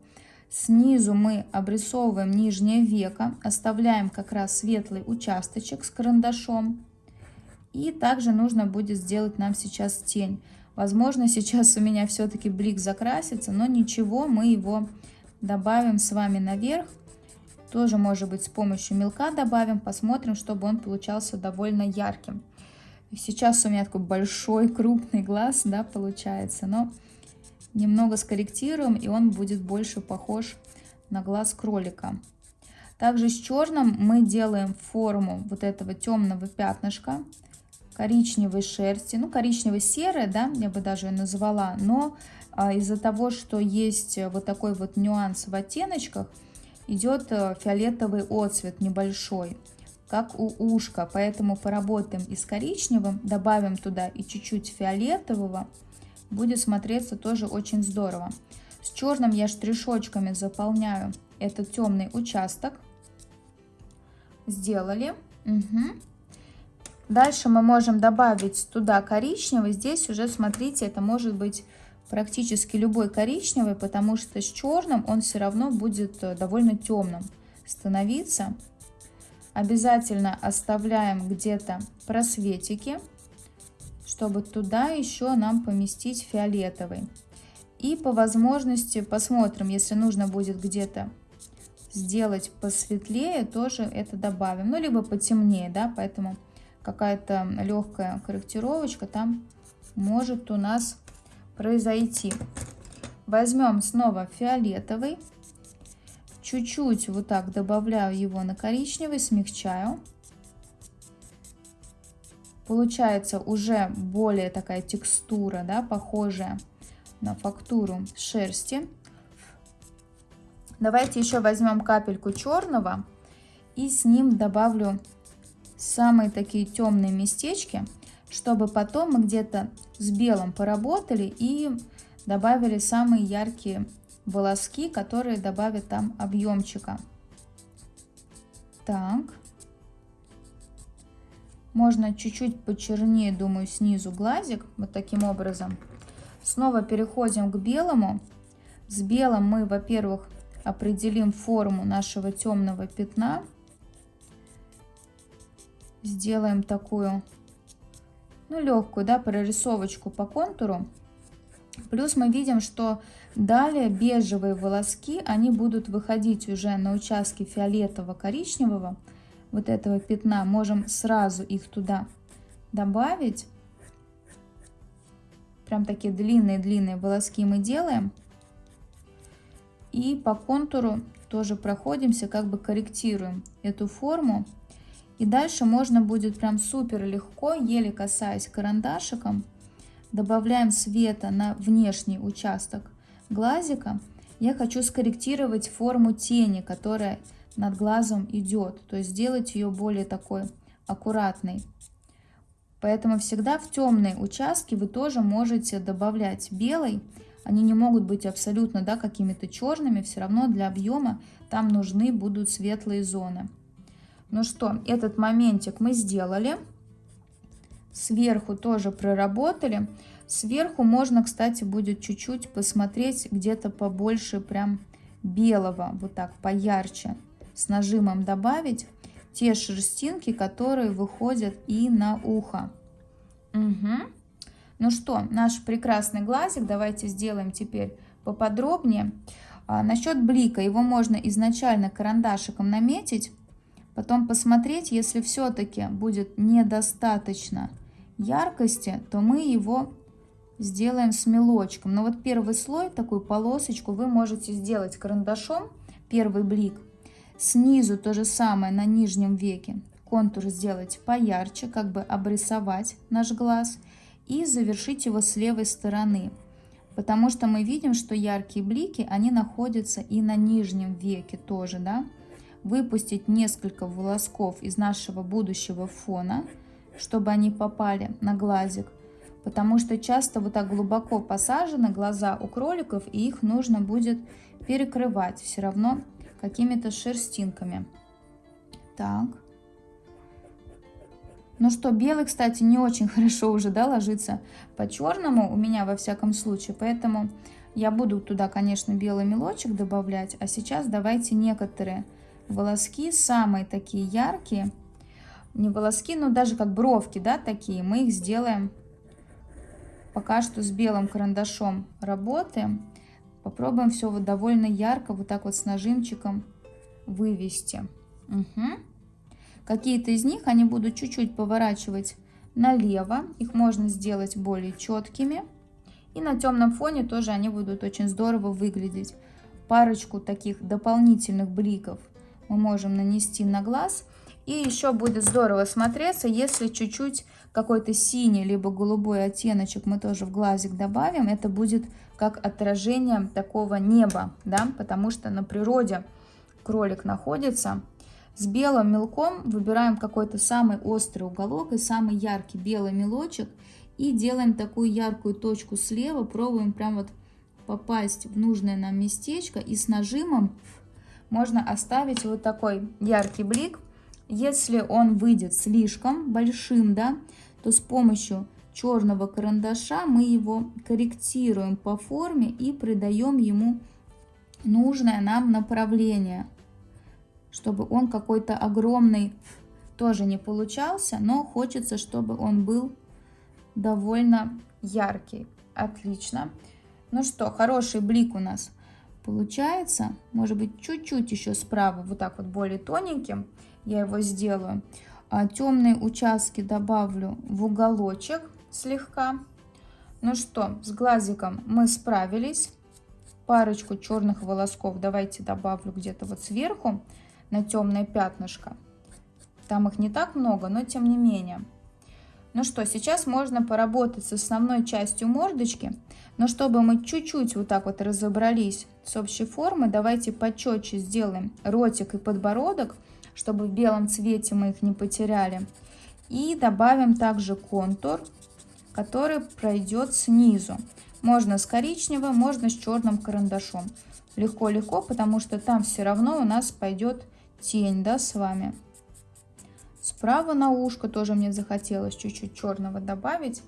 S1: Снизу мы обрисовываем нижнее веко, оставляем как раз светлый участочек с карандашом. И также нужно будет сделать нам сейчас тень. Возможно, сейчас у меня все-таки блик закрасится, но ничего, мы его добавим с вами наверх. Тоже, может быть, с помощью мелка добавим, посмотрим, чтобы он получался довольно ярким. Сейчас у меня такой большой, крупный глаз, да, получается, но немного скорректируем, и он будет больше похож на глаз кролика. Также с черным мы делаем форму вот этого темного пятнышка, коричневой шерсти, ну коричнево-серая, да, я бы даже ее назвала, но а, из-за того, что есть вот такой вот нюанс в оттеночках, идет э, фиолетовый отцвет небольшой, как у ушка, поэтому поработаем и с коричневым, добавим туда и чуть-чуть фиолетового, будет смотреться тоже очень здорово. С черным я штришочками заполняю этот темный участок. Сделали. Угу. Дальше мы можем добавить туда коричневый. Здесь уже, смотрите, это может быть практически любой коричневый, потому что с черным он все равно будет э, довольно темным становиться. Обязательно оставляем где-то просветики, чтобы туда еще нам поместить фиолетовый. И по возможности посмотрим, если нужно будет где-то сделать посветлее, тоже это добавим. Ну, либо потемнее, да, поэтому какая-то легкая корректировочка там может у нас произойти. Возьмем снова фиолетовый. Чуть-чуть вот так добавляю его на коричневый, смягчаю. Получается уже более такая текстура, да, похожая на фактуру шерсти. Давайте еще возьмем капельку черного и с ним добавлю самые такие темные местечки, чтобы потом мы где-то с белым поработали и добавили самые яркие волоски, которые добавят там объемчика. Так. Можно чуть-чуть почернее, думаю, снизу глазик, вот таким образом. Снова переходим к белому. С белым мы, во-первых, определим форму нашего темного пятна сделаем такую, ну, легкую, да, прорисовочку по контуру. Плюс мы видим, что далее бежевые волоски, они будут выходить уже на участки фиолетово-коричневого, вот этого пятна. Можем сразу их туда добавить. Прям такие длинные-длинные волоски мы делаем. И по контуру тоже проходимся, как бы корректируем эту форму. И дальше можно будет прям супер легко, еле касаясь карандашиком, добавляем света на внешний участок глазика. Я хочу скорректировать форму тени, которая над глазом идет, то есть сделать ее более такой аккуратной. Поэтому всегда в темные участки вы тоже можете добавлять белый. Они не могут быть абсолютно да, какими-то черными, все равно для объема там нужны будут светлые зоны. Ну что, этот моментик мы сделали. Сверху тоже проработали. Сверху можно, кстати, будет чуть-чуть посмотреть где-то побольше прям белого, вот так поярче, с нажимом добавить те шерстинки, которые выходят и на ухо. Угу. Ну что, наш прекрасный глазик давайте сделаем теперь поподробнее. А, насчет блика, его можно изначально карандашиком наметить, Потом посмотреть, если все-таки будет недостаточно яркости, то мы его сделаем с мелочком. Но вот первый слой, такую полосочку, вы можете сделать карандашом, первый блик. Снизу то же самое на нижнем веке. Контур сделать поярче, как бы обрисовать наш глаз. И завершить его с левой стороны. Потому что мы видим, что яркие блики, они находятся и на нижнем веке тоже, да выпустить несколько волосков из нашего будущего фона, чтобы они попали на глазик, потому что часто вот так глубоко посажены глаза у кроликов, и их нужно будет перекрывать все равно какими-то шерстинками. Так. Ну что, белый, кстати, не очень хорошо уже, да, ложится по черному у меня во всяком случае, поэтому я буду туда, конечно, белый мелочек добавлять, а сейчас давайте некоторые волоски, самые такие яркие, не волоски, но даже как бровки, да, такие. Мы их сделаем пока что с белым карандашом работаем. Попробуем все вот довольно ярко, вот так вот с нажимчиком вывести. Угу. Какие-то из них они будут чуть-чуть поворачивать налево. Их можно сделать более четкими. И на темном фоне тоже они будут очень здорово выглядеть. Парочку таких дополнительных бликов мы можем нанести на глаз. И еще будет здорово смотреться, если чуть-чуть какой-то синий либо голубой оттеночек мы тоже в глазик добавим. Это будет как отражение такого неба, да, потому что на природе кролик находится. С белым мелком выбираем какой-то самый острый уголок и самый яркий белый мелочек. И делаем такую яркую точку слева, пробуем прям вот попасть в нужное нам местечко. И с нажимом можно оставить вот такой яркий блик. Если он выйдет слишком большим, да, то с помощью черного карандаша мы его корректируем по форме и придаем ему нужное нам направление, чтобы он какой-то огромный тоже не получался, но хочется, чтобы он был довольно яркий. Отлично. Ну что, хороший блик у нас получается. Может быть, чуть-чуть еще справа, вот так вот более тоненьким я его сделаю. А темные участки добавлю в уголочек слегка. Ну что, с глазиком мы справились. Парочку черных волосков давайте добавлю где-то вот сверху на темное пятнышко. Там их не так много, но тем не менее. Ну что, сейчас можно поработать с основной частью мордочки. Но чтобы мы чуть-чуть вот так вот разобрались с общей формой, давайте почетче сделаем ротик и подбородок, чтобы в белом цвете мы их не потеряли. И добавим также контур, который пройдет снизу. Можно с коричневым, можно с черным карандашом. Легко-легко, потому что там все равно у нас пойдет тень, да, с вами. Справа на ушко тоже мне захотелось чуть-чуть черного добавить.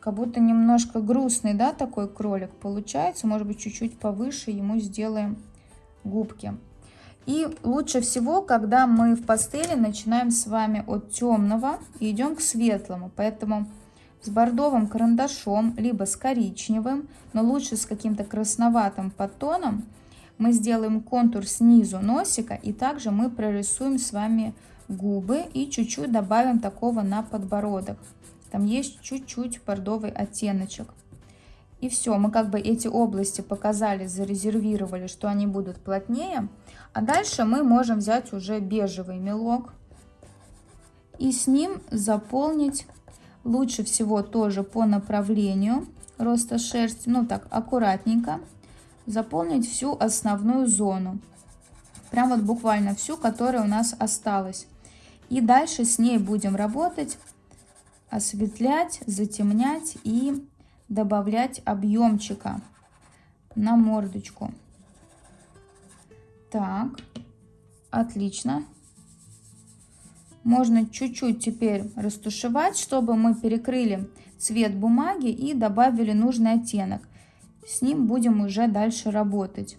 S1: Как будто немножко грустный, да, такой кролик получается. Может быть, чуть-чуть повыше ему сделаем губки. И лучше всего, когда мы в пастели начинаем с вами от темного и идем к светлому. Поэтому с бордовым карандашом, либо с коричневым, но лучше с каким-то красноватым подтоном, мы сделаем контур снизу носика и также мы прорисуем с вами губы и чуть-чуть добавим такого на подбородок. Там есть чуть-чуть бордовый оттеночек. И все, мы как бы эти области показали, зарезервировали, что они будут плотнее. А дальше мы можем взять уже бежевый мелок и с ним заполнить лучше всего тоже по направлению роста шерсти, ну так аккуратненько, заполнить всю основную зону. Прям вот буквально всю, которая у нас осталась. И дальше с ней будем работать, осветлять, затемнять и добавлять объемчика на мордочку. Так, отлично. Можно чуть-чуть теперь растушевать, чтобы мы перекрыли цвет бумаги и добавили нужный оттенок. С ним будем уже дальше работать.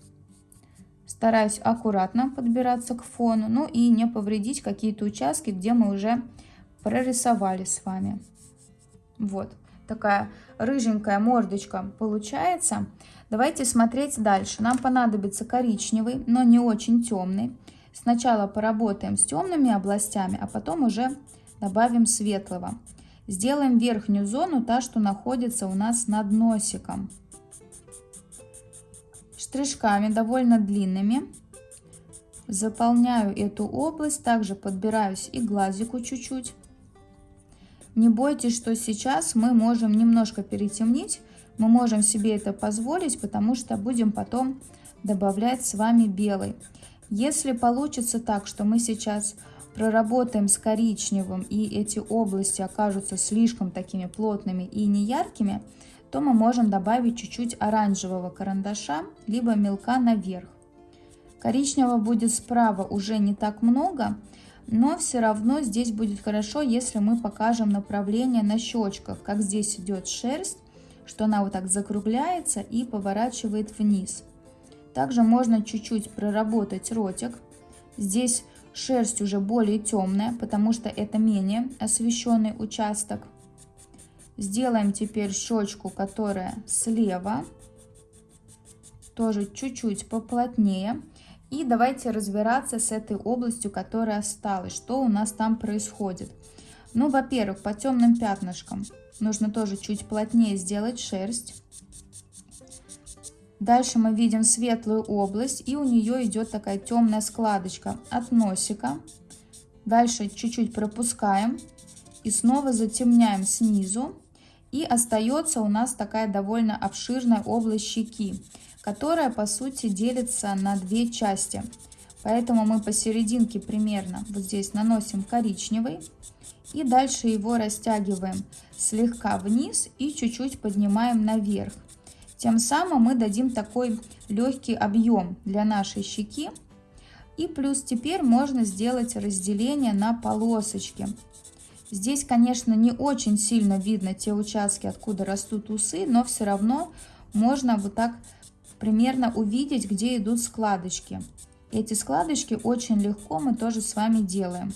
S1: Стараюсь аккуратно подбираться к фону, ну и не повредить какие-то участки, где мы уже прорисовали с вами. Вот такая рыженькая мордочка получается. Давайте смотреть дальше. Нам понадобится коричневый, но не очень темный. Сначала поработаем с темными областями, а потом уже добавим светлого. Сделаем верхнюю зону, та, что находится у нас над носиком. Штришками довольно длинными. Заполняю эту область, также подбираюсь и глазику чуть-чуть. Не бойтесь, что сейчас мы можем немножко перетемнить. Мы можем себе это позволить, потому что будем потом добавлять с вами белый. Если получится так, что мы сейчас проработаем с коричневым и эти области окажутся слишком такими плотными и неяркими, то мы можем добавить чуть-чуть оранжевого карандаша, либо мелка наверх. Коричневого будет справа уже не так много, но все равно здесь будет хорошо, если мы покажем направление на щечках, как здесь идет шерсть, что она вот так закругляется и поворачивает вниз. Также можно чуть-чуть проработать ротик. Здесь Шерсть уже более темная, потому что это менее освещенный участок. Сделаем теперь щечку, которая слева. Тоже чуть-чуть поплотнее. И давайте разбираться с этой областью, которая осталась. Что у нас там происходит? Ну, во-первых, по темным пятнышкам нужно тоже чуть плотнее сделать шерсть. Дальше мы видим светлую область, и у нее идет такая темная складочка от носика. Дальше чуть-чуть пропускаем и снова затемняем снизу. И остается у нас такая довольно обширная область щеки, которая по сути делится на две части. Поэтому мы посерединке примерно вот здесь наносим коричневый. И дальше его растягиваем слегка вниз и чуть-чуть поднимаем наверх. Тем самым мы дадим такой легкий объем для нашей щеки. И плюс теперь можно сделать разделение на полосочки. Здесь, конечно, не очень сильно видно те участки, откуда растут усы, но все равно можно вот так примерно увидеть, где идут складочки. Эти складочки очень легко мы тоже с вами делаем.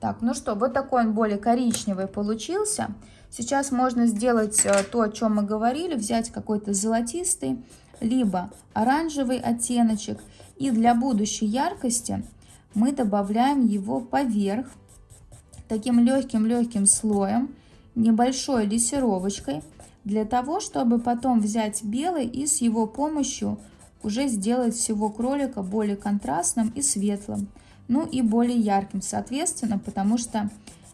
S1: Так, ну что, вот такой он более коричневый получился. Сейчас можно сделать э, то, о чем мы говорили, взять какой-то золотистый, либо оранжевый оттеночек. И для будущей яркости мы добавляем его поверх таким легким-легким слоем, небольшой лессировочкой, для того, чтобы потом взять белый и с его помощью уже сделать всего кролика более контрастным и светлым, ну и более ярким, соответственно, потому что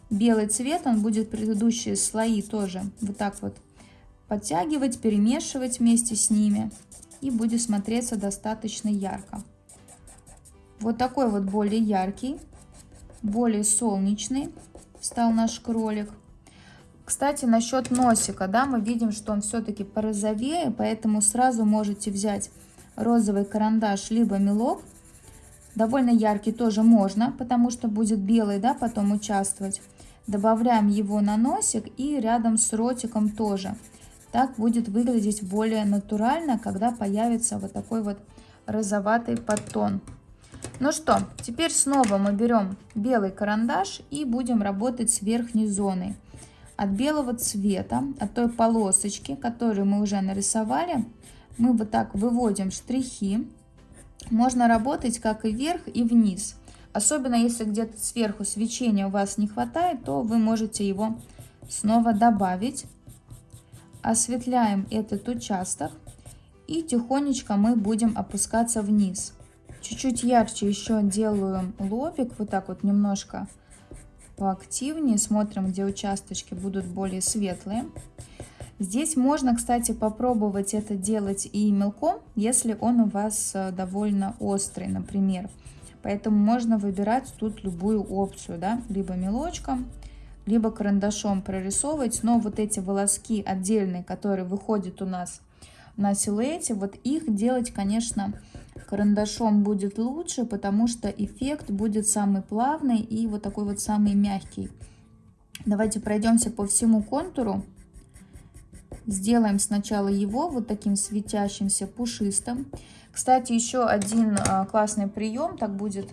S1: белый цвет, он будет предыдущие слои тоже вот так вот подтягивать, перемешивать вместе с ними. И будет смотреться достаточно ярко. Вот такой вот более яркий, более солнечный стал наш кролик. Кстати, насчет носика, да, мы видим, что он все-таки порозовее, поэтому сразу можете взять розовый карандаш, либо мелок. Довольно яркий тоже можно, потому что будет белый, да, потом участвовать. Добавляем его на носик и рядом с ротиком тоже. Так будет выглядеть более натурально, когда появится вот такой вот розоватый подтон. Ну что, теперь снова мы берем белый карандаш и будем работать с верхней зоной. От белого цвета, от той полосочки, которую мы уже нарисовали, мы вот так выводим штрихи. Можно работать как и вверх, и вниз. Особенно если где-то сверху свечения у вас не хватает, то вы можете его снова добавить. Осветляем этот участок и тихонечко мы будем опускаться вниз. Чуть-чуть ярче еще делаю лобик, вот так вот немножко поактивнее. Смотрим, где участочки будут более светлые. Здесь можно, кстати, попробовать это делать и мелком, если он у вас э, довольно острый, например. Поэтому можно выбирать тут любую опцию, да, либо мелочком, либо карандашом прорисовывать. Но вот эти волоски отдельные, которые выходят у нас на силуэте, вот их делать, конечно, карандашом будет лучше, потому что эффект будет самый плавный и вот такой вот самый мягкий. Давайте пройдемся по всему контуру. Сделаем сначала его вот таким светящимся, пушистым. Кстати, еще один а, классный прием, так будет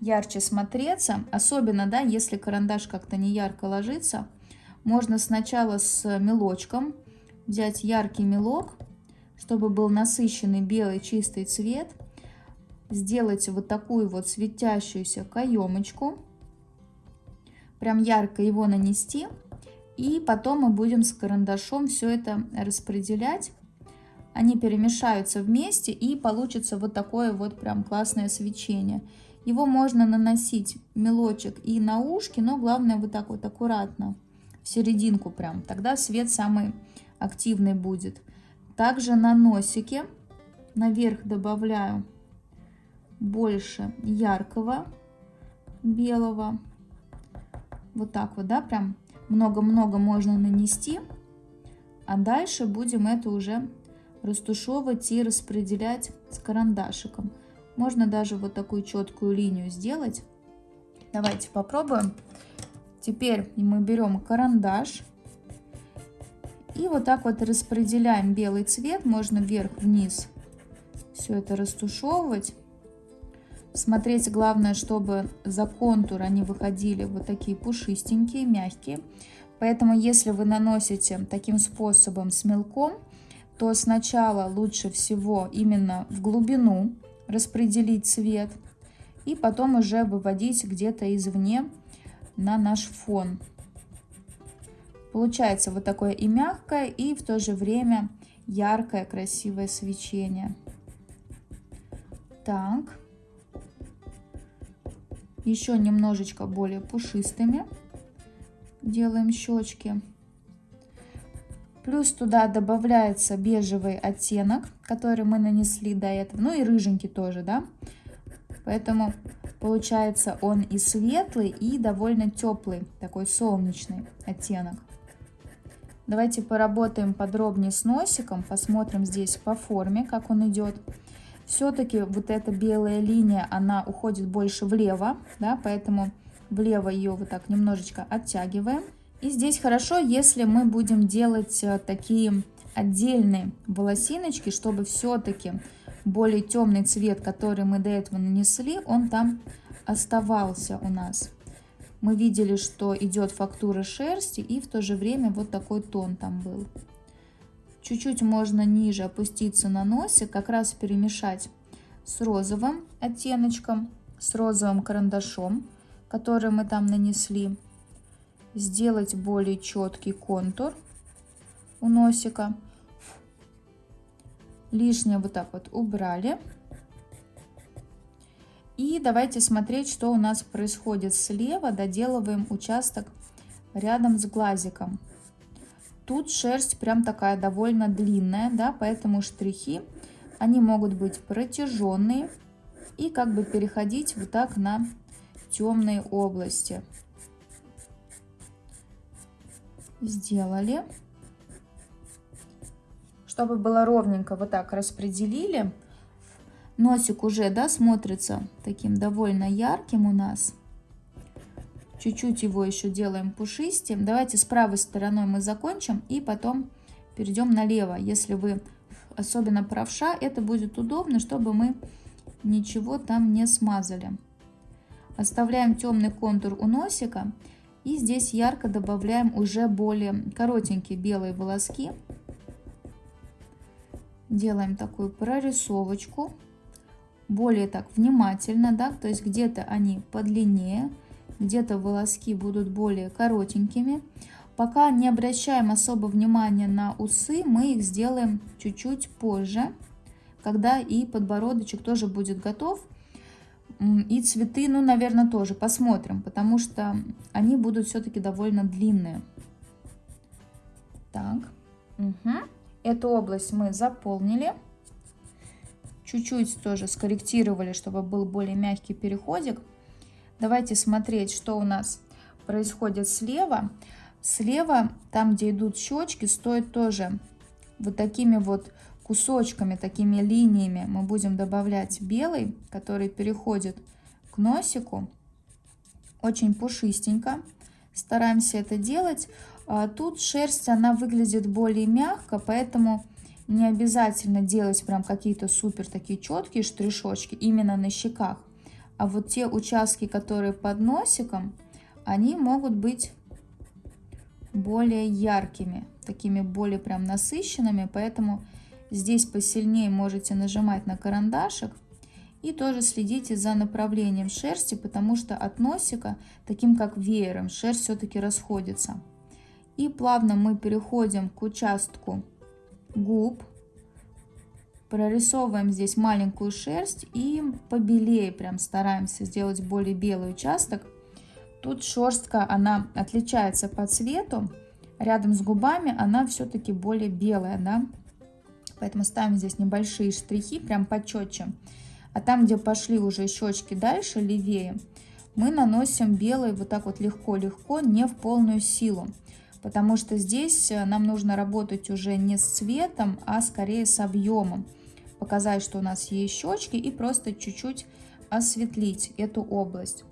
S1: ярче смотреться. Особенно, да, если карандаш как-то не ярко ложится. Можно сначала с мелочком взять яркий мелок, чтобы был насыщенный белый чистый цвет. Сделать вот такую вот светящуюся каемочку. Прям ярко его нанести. И потом мы будем с карандашом все это распределять они перемешаются вместе и получится вот такое вот прям классное свечение. Его можно наносить мелочек и на ушки, но главное вот так вот аккуратно, в серединку прям. Тогда свет самый активный будет. Также на носике наверх добавляю больше яркого белого. Вот так вот, да, прям много-много можно нанести. А дальше будем это уже растушевывать и распределять с карандашиком. Можно даже вот такую четкую линию сделать. Давайте попробуем. Теперь мы берем карандаш и вот так вот распределяем белый цвет. Можно вверх-вниз все это растушевывать. Смотреть главное, чтобы за контур они выходили вот такие пушистенькие, мягкие. Поэтому если вы наносите таким способом с мелком, то сначала лучше всего именно в глубину распределить цвет и потом уже выводить где-то извне на наш фон. Получается вот такое и мягкое, и в то же время яркое, красивое свечение. Так. Еще немножечко более пушистыми делаем щечки. Плюс туда добавляется бежевый оттенок, который мы нанесли до этого. Ну и рыженький тоже, да. Поэтому получается он и светлый, и довольно теплый, такой солнечный оттенок. Давайте поработаем подробнее с носиком, посмотрим здесь по форме, как он идет. Все-таки вот эта белая линия, она уходит больше влево, да, поэтому влево ее вот так немножечко оттягиваем. И здесь хорошо, если мы будем делать э, такие отдельные волосиночки, чтобы все-таки более темный цвет, который мы до этого нанесли, он там оставался у нас мы видели, что идет фактура шерсти и в то же время вот такой тон там был. Чуть-чуть можно ниже опуститься на носик, как раз перемешать с розовым оттеночком, с розовым карандашом, который мы там нанесли. Сделать более четкий контур у носика. Лишнее вот так вот убрали. И давайте смотреть, что у нас происходит слева. Доделываем участок рядом с глазиком. Тут шерсть прям такая довольно длинная, да, поэтому штрихи, они могут быть протяженные и как бы переходить вот так на темные области. Сделали. Чтобы было ровненько, вот так распределили. Носик уже, да, смотрится таким довольно ярким у нас. Чуть-чуть его еще делаем пушистым. Давайте с правой стороной мы закончим и потом перейдем налево. Если вы особенно правша, это будет удобно, чтобы мы ничего там не смазали. Оставляем темный контур у носика. И здесь ярко добавляем уже более коротенькие белые волоски. Делаем такую прорисовочку более так внимательно, да, то есть где-то они подлиннее, где-то волоски будут более коротенькими. Пока не обращаем особо внимания на усы, мы их сделаем чуть-чуть позже, когда и подбородочек тоже будет готов. И цветы, ну, наверное, тоже посмотрим, потому что они будут все-таки довольно длинные. Так, угу. эту область мы заполнили. Чуть-чуть тоже скорректировали, чтобы был более мягкий переходик. Давайте смотреть, что у нас происходит слева. Слева, там, где идут щечки, стоит тоже вот такими вот кусочками, такими линиями мы будем добавлять белый, который переходит к носику. Очень пушистенько. Стараемся это делать. А тут шерсть, она выглядит более мягко, поэтому не обязательно делать прям какие-то супер такие четкие штришочки именно на щеках. А вот те участки, которые под носиком, они могут быть более яркими, такими более прям насыщенными. Поэтому здесь посильнее можете нажимать на карандашик. И тоже следите за направлением шерсти, потому что от носика, таким как веером, шерсть все-таки расходится. И плавно мы переходим к участку губ. Прорисовываем здесь маленькую шерсть и побелее прям стараемся сделать более белый участок. Тут шерстка, она отличается по цвету. Рядом с губами она все-таки более белая, да. Поэтому ставим здесь небольшие штрихи, прям почетче. А там, где пошли уже щечки дальше, левее, мы наносим белый вот так вот легко-легко, не в полную силу потому что здесь э, нам нужно работать уже не с цветом, а скорее с объемом. Показать, что у нас есть щечки и просто чуть-чуть осветлить эту область.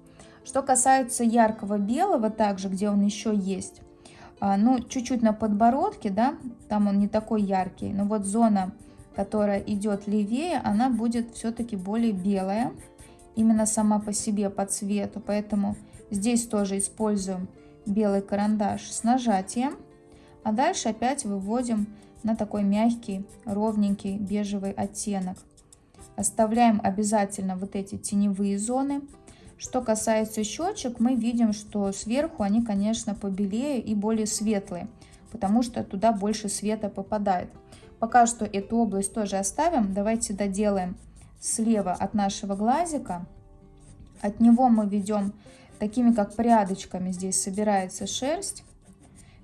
S1: Что касается яркого белого, также, где он еще есть, а, ну, чуть-чуть на подбородке, да, там он не такой яркий, но вот зона, которая идет левее, она будет все-таки более белая. именно сама по себе по цвету. Поэтому здесь тоже используем белый карандаш с нажатием. А дальше опять выводим на такой мягкий, ровненький бежевый оттенок. Оставляем обязательно вот эти теневые зоны. Что касается щечек, мы видим, что сверху они, конечно, побелее и более светлые, потому что туда больше света попадает. Пока что эту область тоже оставим. Давайте доделаем слева от нашего глазика. От него мы ведем такими как прядочками. Здесь собирается шерсть.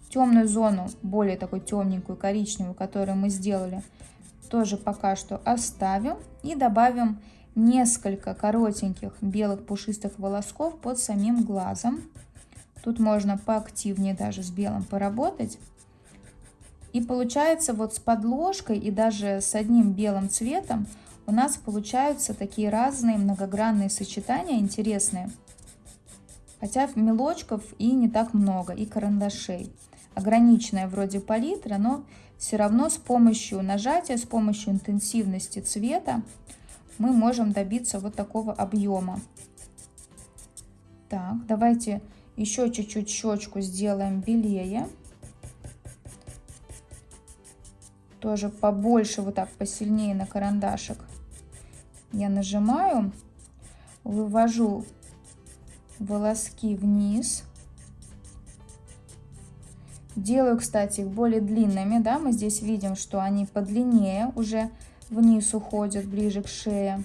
S1: Темную зону, более такой темненькую, коричневую, которую мы сделали, тоже пока что оставим. И добавим несколько коротеньких белых пушистых волосков под самим глазом. Тут можно поактивнее даже с белым поработать. И получается вот с подложкой и даже с одним белым цветом у нас получаются такие разные многогранные сочетания интересные. Хотя мелочков и не так много, и карандашей. Ограниченная вроде палитра, но все равно с помощью нажатия, с помощью интенсивности цвета мы можем добиться вот такого объема. Так, давайте еще чуть-чуть щечку сделаем белее. тоже побольше, вот так посильнее на карандашик. Я нажимаю, вывожу волоски вниз. Делаю, кстати, их более длинными, да, мы здесь видим, что они подлиннее уже вниз уходят, ближе к шее.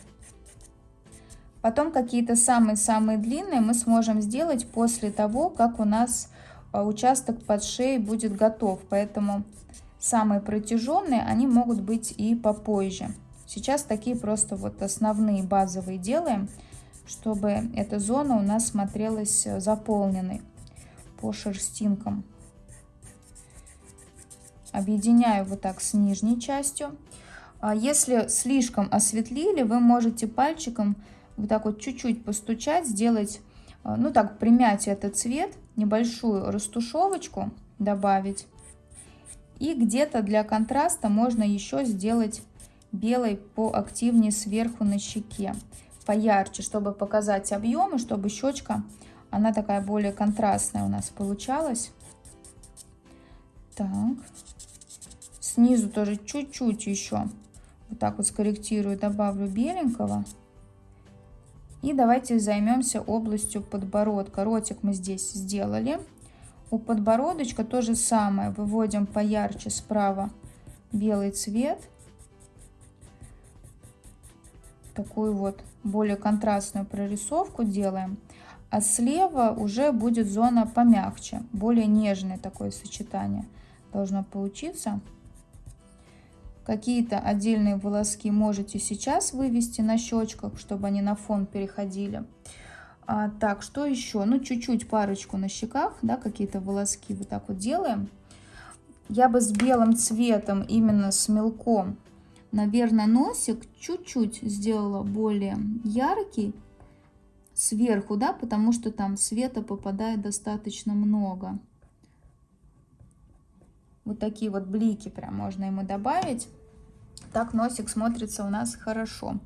S1: Потом какие-то самые-самые длинные мы сможем сделать после того, как у нас а, участок под шеей будет готов. Поэтому самые протяженные, они могут быть и попозже. Сейчас такие просто вот основные базовые делаем, чтобы эта зона у нас смотрелась э, заполненной по шерстинкам. Объединяю вот так с нижней частью. А если слишком осветлили, вы можете пальчиком вот так вот чуть-чуть постучать, сделать, э, ну так, примять этот цвет, небольшую растушевочку добавить. И где-то для контраста можно еще сделать белой поактивнее сверху на щеке, поярче, чтобы показать объемы, чтобы щечка, она такая более контрастная у нас получалась. Так, снизу тоже чуть-чуть еще вот так вот скорректирую, добавлю беленького. И давайте займемся областью подбородка. Ротик мы здесь сделали. У подбородочка то же самое. Выводим поярче справа белый цвет. Такую вот более контрастную прорисовку делаем. А слева уже будет зона помягче, более нежное такое сочетание должно получиться. Какие-то отдельные волоски можете сейчас вывести на щечках, чтобы они на фон переходили. А, так, что еще? Ну, чуть-чуть парочку на щеках, да, какие-то волоски вот так вот делаем. Я бы с белым цветом, именно с мелком, наверное, носик чуть-чуть сделала более яркий сверху, да, потому что там света попадает достаточно много. Вот такие вот блики прям можно ему добавить. Так носик смотрится у нас хорошо.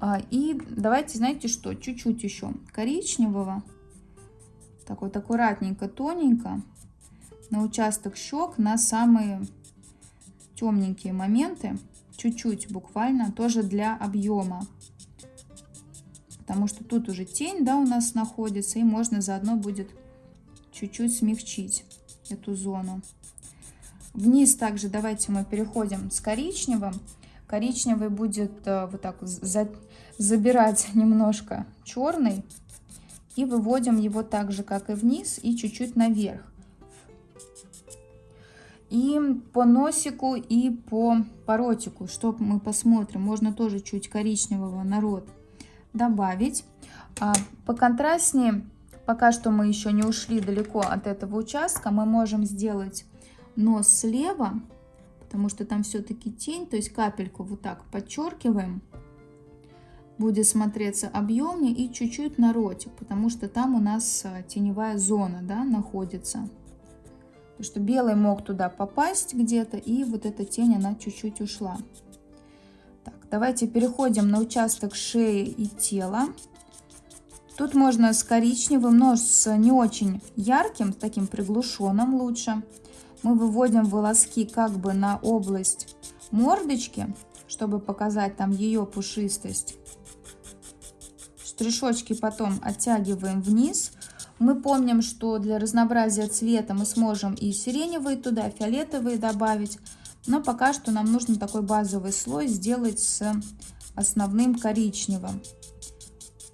S1: А, и давайте, знаете что, чуть-чуть еще коричневого. Так вот аккуратненько, тоненько на участок щек, на самые темненькие моменты. Чуть-чуть буквально, тоже для объема. Потому что тут уже тень, да, у нас находится. И можно заодно будет чуть-чуть смягчить эту зону. Вниз также давайте мы переходим с коричневым. Коричневый будет э, вот так за, забирать немножко черный. И выводим его так же, как и вниз, и чуть-чуть наверх. И по носику, и по, по ротику, что мы посмотрим, можно тоже чуть коричневого народ добавить. А по контрастнее, пока что мы еще не ушли далеко от этого участка, мы можем сделать нос слева, потому что там все-таки тень, то есть капельку вот так подчеркиваем, будет смотреться объемнее и чуть-чуть на ротик, потому что там у нас а, теневая зона да, находится. Потому что белый мог туда попасть где-то, и вот эта тень, она чуть-чуть ушла. Так, давайте переходим на участок шеи и тела. Тут можно с коричневым, но с не очень ярким, таким приглушенным лучше. Мы выводим волоски как бы на область мордочки, чтобы показать там ее пушистость. Штришочки потом оттягиваем вниз. Мы помним, что для разнообразия цвета мы сможем и сиреневые туда, фиолетовые добавить. Но пока что нам нужно такой базовый слой сделать с основным коричневым.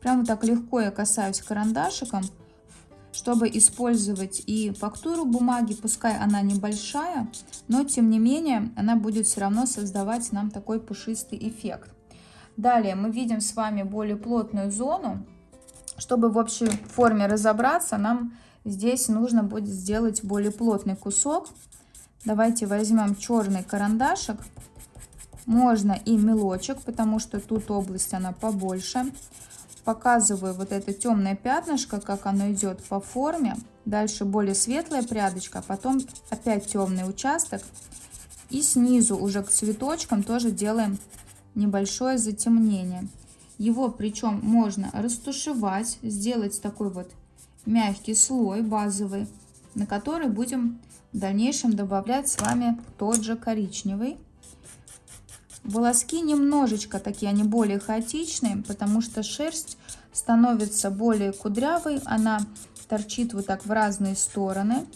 S1: Прямо так легко я касаюсь карандашиком, чтобы использовать и фактуру бумаги, пускай она небольшая, но тем не менее она будет все равно создавать нам такой пушистый эффект. Далее мы видим с вами более плотную зону. Чтобы в общей форме разобраться, нам здесь нужно будет сделать более плотный кусок. Давайте возьмем черный карандашик. Можно и мелочек, потому что тут область она побольше показываю вот это темное пятнышко, как оно идет по форме. Дальше более светлая прядочка, а потом опять темный участок. И снизу уже к цветочкам тоже делаем небольшое затемнение. Его причем можно растушевать, сделать такой вот мягкий слой базовый, на который будем в дальнейшем добавлять с вами тот же коричневый. Волоски немножечко такие, они более хаотичные, потому что шерсть становится более кудрявой, она торчит вот так в разные стороны.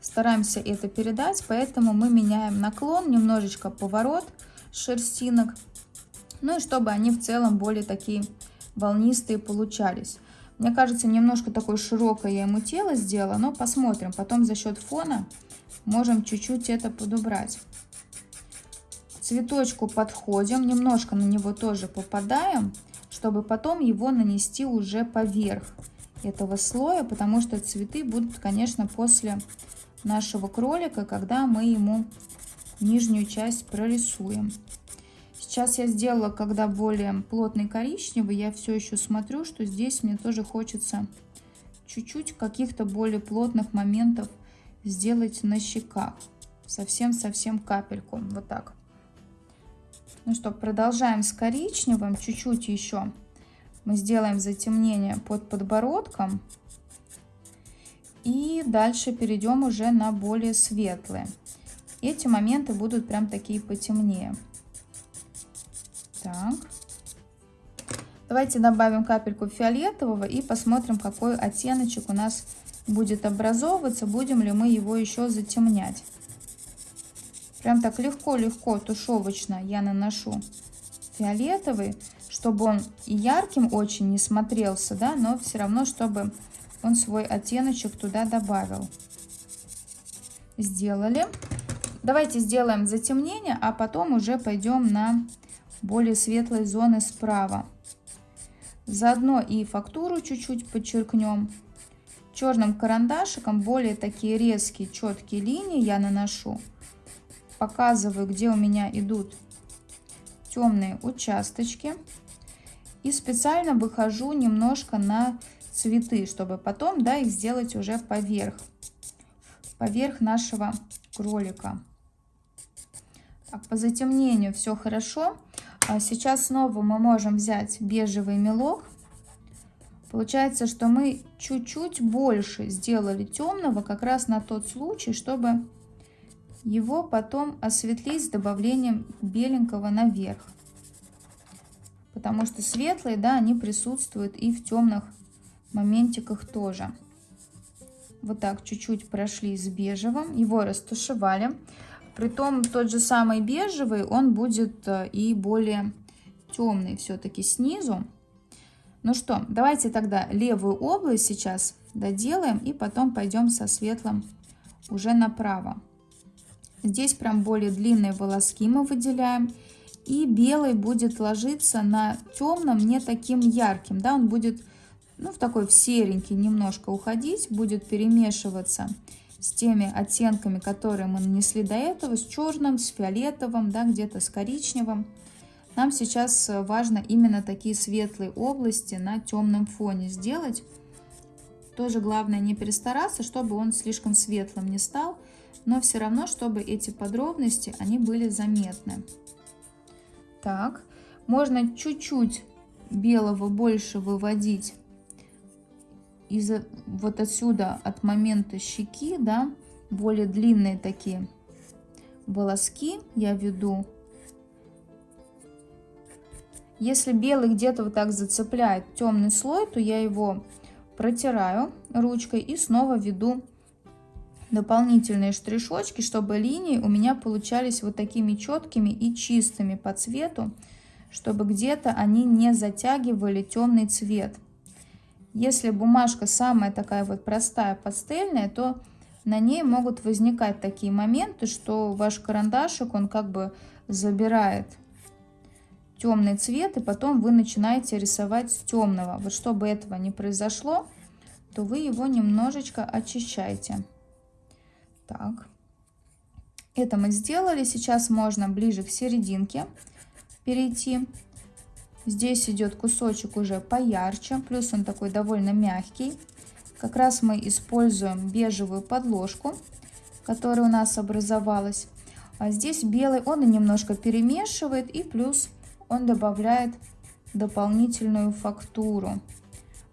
S1: Стараемся это передать, поэтому мы меняем наклон, немножечко поворот шерстинок, ну и чтобы они в целом более такие волнистые получались. Мне кажется, немножко такое широкое я ему тело сделала, но посмотрим. Потом за счет фона можем чуть-чуть это подубрать цветочку подходим, немножко на него тоже попадаем, чтобы потом его нанести уже поверх этого слоя, потому что цветы будут, конечно, после нашего кролика, когда мы ему нижнюю часть прорисуем. Сейчас я сделала, когда более плотный коричневый, я все еще смотрю, что здесь мне тоже хочется чуть-чуть каких-то более плотных моментов сделать на щеках. Совсем-совсем капельку, вот так. Ну что, продолжаем с коричневым. Чуть-чуть еще мы сделаем затемнение под подбородком. И дальше перейдем уже на более светлые. Эти моменты будут прям такие потемнее. Так. Давайте добавим капельку фиолетового и посмотрим, какой оттеночек у нас будет образовываться. Будем ли мы его еще затемнять. Прям так легко-легко тушевочно я наношу фиолетовый, чтобы он и ярким очень не смотрелся, да, но все равно, чтобы он свой оттеночек туда добавил. Сделали. Давайте сделаем затемнение, а потом уже пойдем на более светлые зоны справа. Заодно и фактуру чуть-чуть подчеркнем. Черным карандашиком более такие резкие, четкие линии я наношу показываю, где у меня идут темные участочки. И специально выхожу немножко на цветы, чтобы потом да, их сделать уже поверх, поверх нашего кролика. Так, по затемнению все хорошо. А сейчас снова мы можем взять бежевый мелок. Получается, что мы чуть-чуть больше сделали темного как раз на тот случай, чтобы его потом осветлить с добавлением беленького наверх. Потому что светлые, да, они присутствуют и в темных моментиках тоже. Вот так чуть-чуть прошли с бежевым, его растушевали. Притом тот же самый бежевый, он будет э, и более темный все-таки снизу. Ну что, давайте тогда левую область сейчас доделаем и потом пойдем со светлым уже направо. Здесь прям более длинные волоски мы выделяем. И белый будет ложиться на темном, не таким ярким. Да, он будет ну, в такой в серенький немножко уходить, будет перемешиваться с теми оттенками, которые мы нанесли до этого, с черным, с фиолетовым, да, где-то с коричневым. Нам сейчас важно именно такие светлые области на темном фоне сделать. Тоже главное не перестараться, чтобы он слишком светлым не стал но все равно, чтобы эти подробности, они были заметны. Так, можно чуть-чуть белого больше выводить из вот отсюда от момента щеки, да, более длинные такие волоски я веду. Если белый где-то вот так зацепляет темный слой, то я его протираю ручкой и снова веду дополнительные штришочки, чтобы линии у меня получались вот такими четкими и чистыми по цвету, чтобы где-то они не затягивали темный цвет. Если бумажка самая такая вот простая, пастельная, то на ней могут возникать такие моменты, что ваш карандашик, он как бы забирает темный цвет, и потом вы начинаете рисовать с темного. Вот чтобы этого не произошло, то вы его немножечко очищаете. Так, это мы сделали. Сейчас можно ближе к серединке перейти. Здесь идет кусочек уже поярче, плюс он такой довольно мягкий. Как раз мы используем бежевую подложку, которая у нас образовалась. А здесь белый он немножко перемешивает и плюс он добавляет дополнительную фактуру.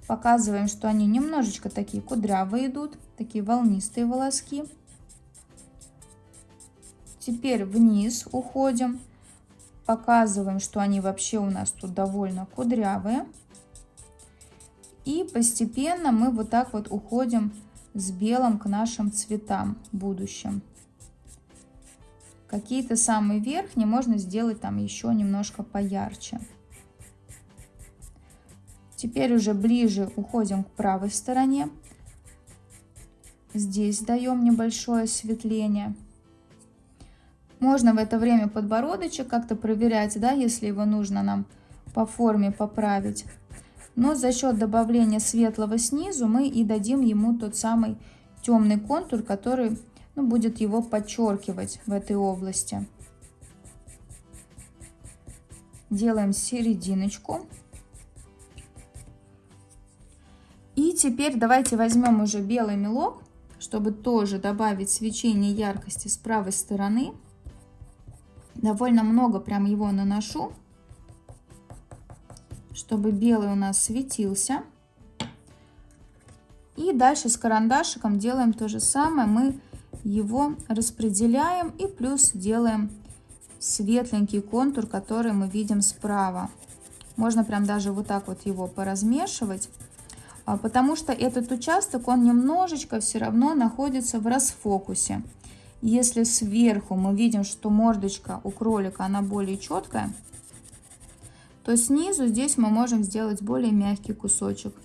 S1: Показываем, что они немножечко такие кудрявые идут, такие волнистые волоски. Теперь вниз уходим. Показываем, что они вообще у нас тут довольно кудрявые. И постепенно мы вот так вот уходим с белым к нашим цветам будущим. Какие-то самые верхние можно сделать там еще немножко поярче. Теперь уже ближе уходим к правой стороне. Здесь даем небольшое осветление. Можно в это время подбородочек как-то проверять, да, если его нужно нам по форме поправить. Но за счет добавления светлого снизу мы и дадим ему тот самый темный контур, который ну, будет его подчеркивать в этой области. Делаем серединочку. И теперь давайте возьмем уже белый мелок, чтобы тоже добавить свечение яркости с правой стороны. Довольно много прям его наношу, чтобы белый у нас светился. И дальше с карандашиком делаем то же самое. Мы его распределяем и плюс делаем светленький контур, который мы видим справа. Можно прям даже вот так вот его поразмешивать, а, потому что этот участок, он немножечко все равно находится в расфокусе. Если сверху мы видим, что мордочка у кролика, она более четкая, то снизу здесь мы можем сделать более мягкий кусочек.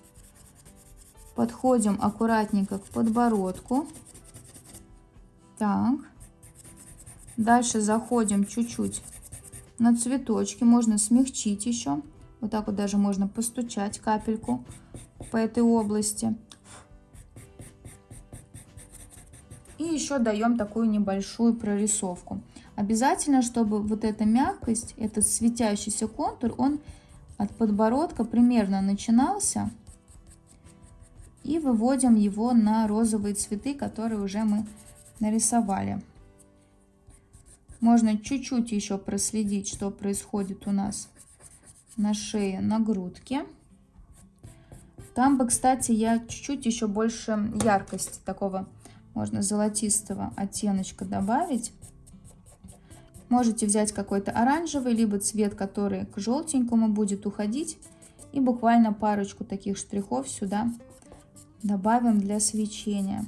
S1: Подходим аккуратненько к подбородку. Так. Дальше заходим чуть-чуть на цветочки. Можно смягчить еще. Вот так вот даже можно постучать капельку по этой области. И еще даем такую небольшую прорисовку. Обязательно, чтобы вот эта мягкость, этот светящийся контур, он от подбородка примерно начинался. И выводим его на розовые цветы, которые уже мы нарисовали. Можно чуть-чуть еще проследить, что происходит у нас на шее, на грудке. Там бы, кстати, я чуть-чуть еще больше яркости такого, можно золотистого оттеночка добавить. Можете взять какой-то оранжевый, либо цвет, который к желтенькому будет уходить. И буквально парочку таких штрихов сюда добавим для свечения.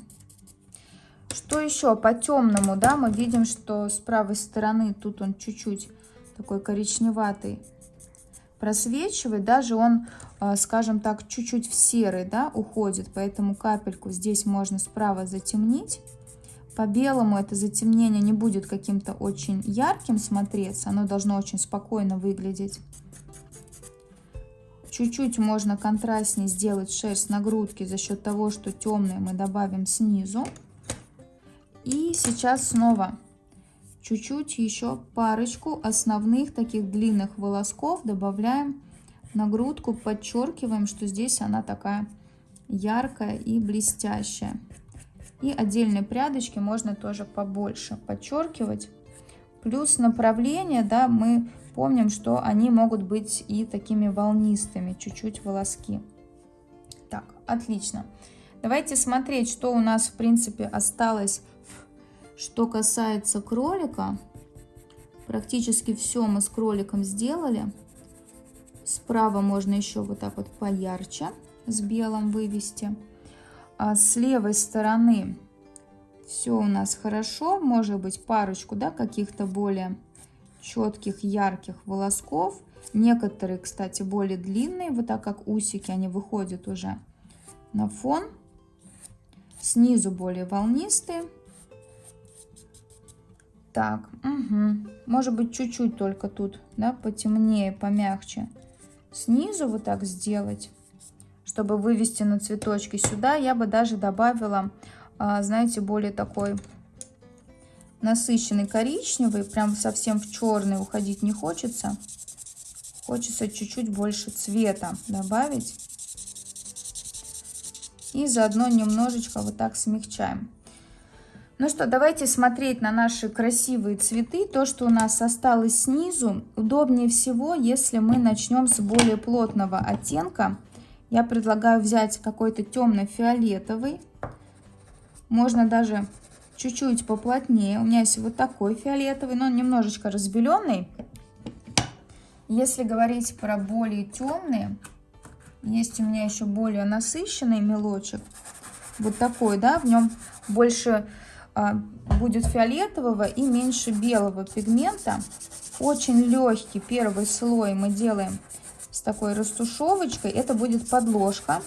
S1: Что еще по темному, да, мы видим, что с правой стороны тут он чуть-чуть такой коричневатый просвечивает, даже он, а, скажем так, чуть-чуть в серый, да, уходит, поэтому капельку здесь можно справа затемнить. По белому это затемнение не будет каким-то очень ярким смотреться, оно должно очень спокойно выглядеть. Чуть-чуть можно контрастнее сделать шерсть на грудке за счет того, что темные мы добавим снизу. И сейчас снова чуть-чуть еще парочку основных таких длинных волосков добавляем на грудку, подчеркиваем, что здесь она такая яркая и блестящая. И отдельные прядочки можно тоже побольше подчеркивать. Плюс направление, да, мы помним, что они могут быть и такими волнистыми, чуть-чуть волоски. Так, отлично. Давайте смотреть, что у нас, в принципе, осталось, что касается кролика. Практически все мы с кроликом сделали. Справа можно еще вот так вот поярче с белым вывести. А с левой стороны все у нас хорошо. Может быть парочку да, каких-то более четких, ярких волосков. Некоторые, кстати, более длинные, вот так как усики, они выходят уже на фон. Снизу более волнистые. Так, угу. может быть чуть-чуть только тут, да, потемнее, помягче. Снизу вот так сделать, чтобы вывести на цветочки. Сюда я бы даже добавила, а, знаете, более такой насыщенный коричневый, прям совсем в черный уходить не хочется. Хочется чуть-чуть больше цвета добавить. И заодно немножечко вот так смягчаем. Ну что, давайте смотреть на наши красивые цветы. То, что у нас осталось снизу, удобнее всего, если мы начнем с более плотного оттенка. Я предлагаю взять какой-то темно-фиолетовый. Можно даже чуть-чуть поплотнее. У меня есть вот такой фиолетовый, но он немножечко разбеленный. Если говорить про более темные, есть у меня еще более насыщенный мелочек. Вот такой, да, в нем больше будет фиолетового и меньше белого пигмента. Очень легкий первый слой мы делаем с такой растушевочкой. Это будет подложка.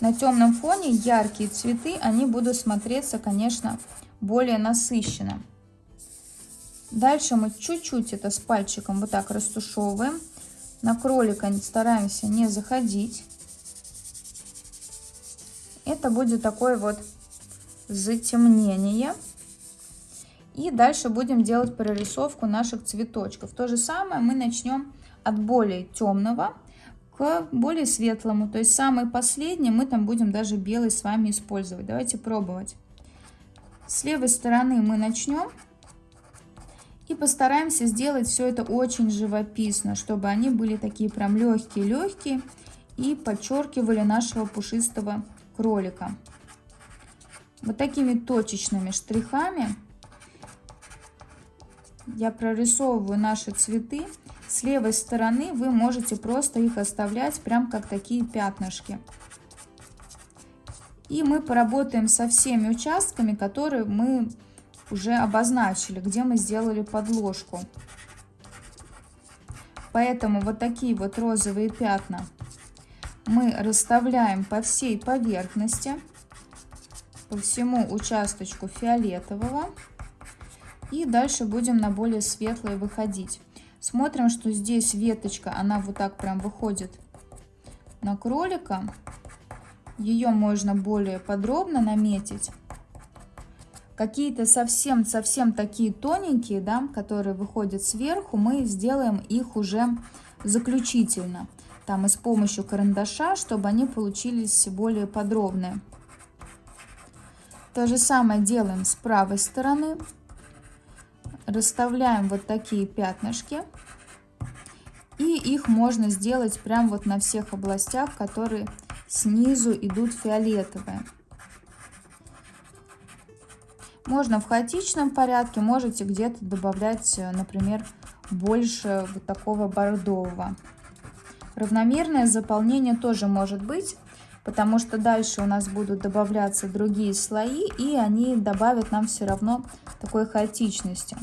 S1: На темном фоне яркие цветы, они будут смотреться, конечно, более насыщенно. Дальше мы чуть-чуть это с пальчиком вот так растушевываем. На кролика стараемся не заходить. Это будет такой вот затемнение. И дальше будем делать прорисовку наших цветочков. То же самое мы начнем от более темного к более светлому. То есть самый последний мы там будем даже белый с вами использовать. Давайте пробовать. С левой стороны мы начнем. И постараемся сделать все это очень живописно, чтобы они были такие прям легкие-легкие и подчеркивали нашего пушистого кролика. Вот такими точечными штрихами я прорисовываю наши цветы. С левой стороны вы можете просто их оставлять прям как такие пятнышки. И мы поработаем со всеми участками, которые мы уже обозначили, где мы сделали подложку. Поэтому вот такие вот розовые пятна мы расставляем по всей поверхности по всему участочку фиолетового. И дальше будем на более светлые выходить. Смотрим, что здесь веточка, она вот так прям выходит на кролика. Ее можно более подробно наметить. Какие-то совсем-совсем такие тоненькие, да, которые выходят сверху, мы сделаем их уже заключительно. Там и с помощью карандаша, чтобы они получились более подробные. То же самое делаем с правой стороны. Расставляем вот такие пятнышки. И их можно сделать прям вот на всех областях, которые снизу идут фиолетовые. Можно в хаотичном порядке, можете где-то добавлять, например, больше вот такого бордового. Равномерное заполнение тоже может быть потому что дальше у нас будут добавляться другие слои, и они добавят нам все равно такой хаотичности,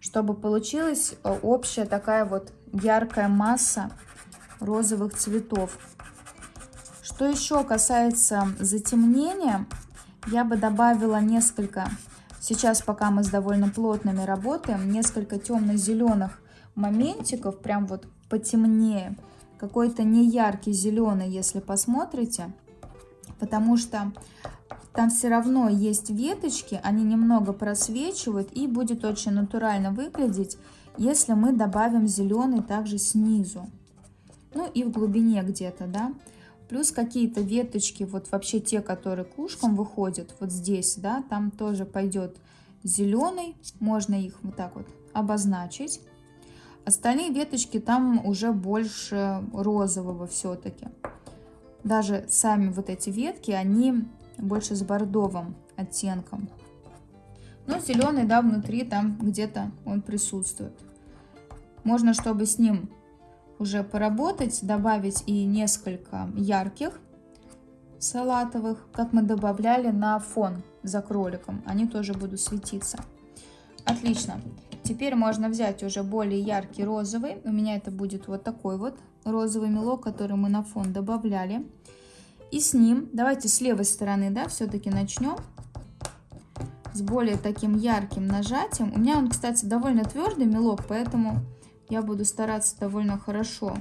S1: чтобы получилась э, общая такая вот яркая масса розовых цветов. Что еще касается затемнения, я бы добавила несколько, сейчас пока мы с довольно плотными работаем, несколько темно-зеленых моментиков, прям вот потемнее, какой-то неяркий зеленый, если посмотрите, потому что там все равно есть веточки, они немного просвечивают и будет очень натурально выглядеть, если мы добавим зеленый также снизу. Ну и в глубине где-то, да. Плюс какие-то веточки, вот вообще те, которые кушком выходят, вот здесь, да, там тоже пойдет зеленый. Можно их вот так вот обозначить. Остальные веточки там уже больше розового все-таки. даже сами вот эти ветки, они больше с бордовым оттенком. Но зеленый, да, внутри там где-то он присутствует. Можно, чтобы с ним уже поработать, добавить и несколько ярких салатовых, как мы добавляли на фон за кроликом. Они тоже будут светиться. Отлично. Теперь можно взять уже более яркий розовый. У меня это будет вот такой вот розовый мелок, который мы на фон добавляли. И с ним, давайте с левой стороны, да, все-таки начнем. С более таким ярким нажатием. У меня он, кстати, довольно твердый мелок, поэтому я буду стараться довольно хорошо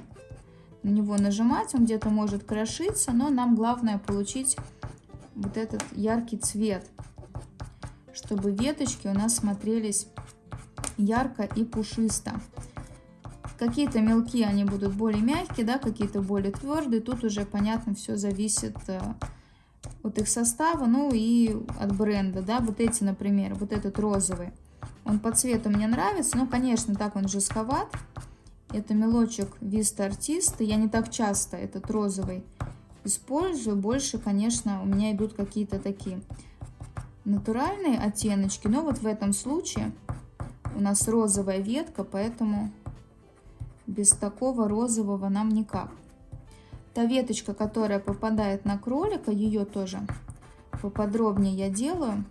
S1: на него нажимать. Он где-то может крошиться, но нам главное получить вот этот яркий цвет, чтобы веточки у нас смотрелись ярко и пушисто. Какие-то мелкие они будут более мягкие, да, какие-то более твердые. Тут уже, понятно, все зависит э, от их состава, ну и от бренда, да. Вот эти, например, вот этот розовый, он по цвету мне нравится, но, конечно, так он жестковат. Это мелочек Vista Artist. Я не так часто этот розовый использую. Больше, конечно, у меня идут какие-то такие натуральные оттеночки. Но вот в этом случае у нас розовая ветка, поэтому без такого розового нам никак. Та веточка, которая попадает на кролика, ее тоже поподробнее я делаю.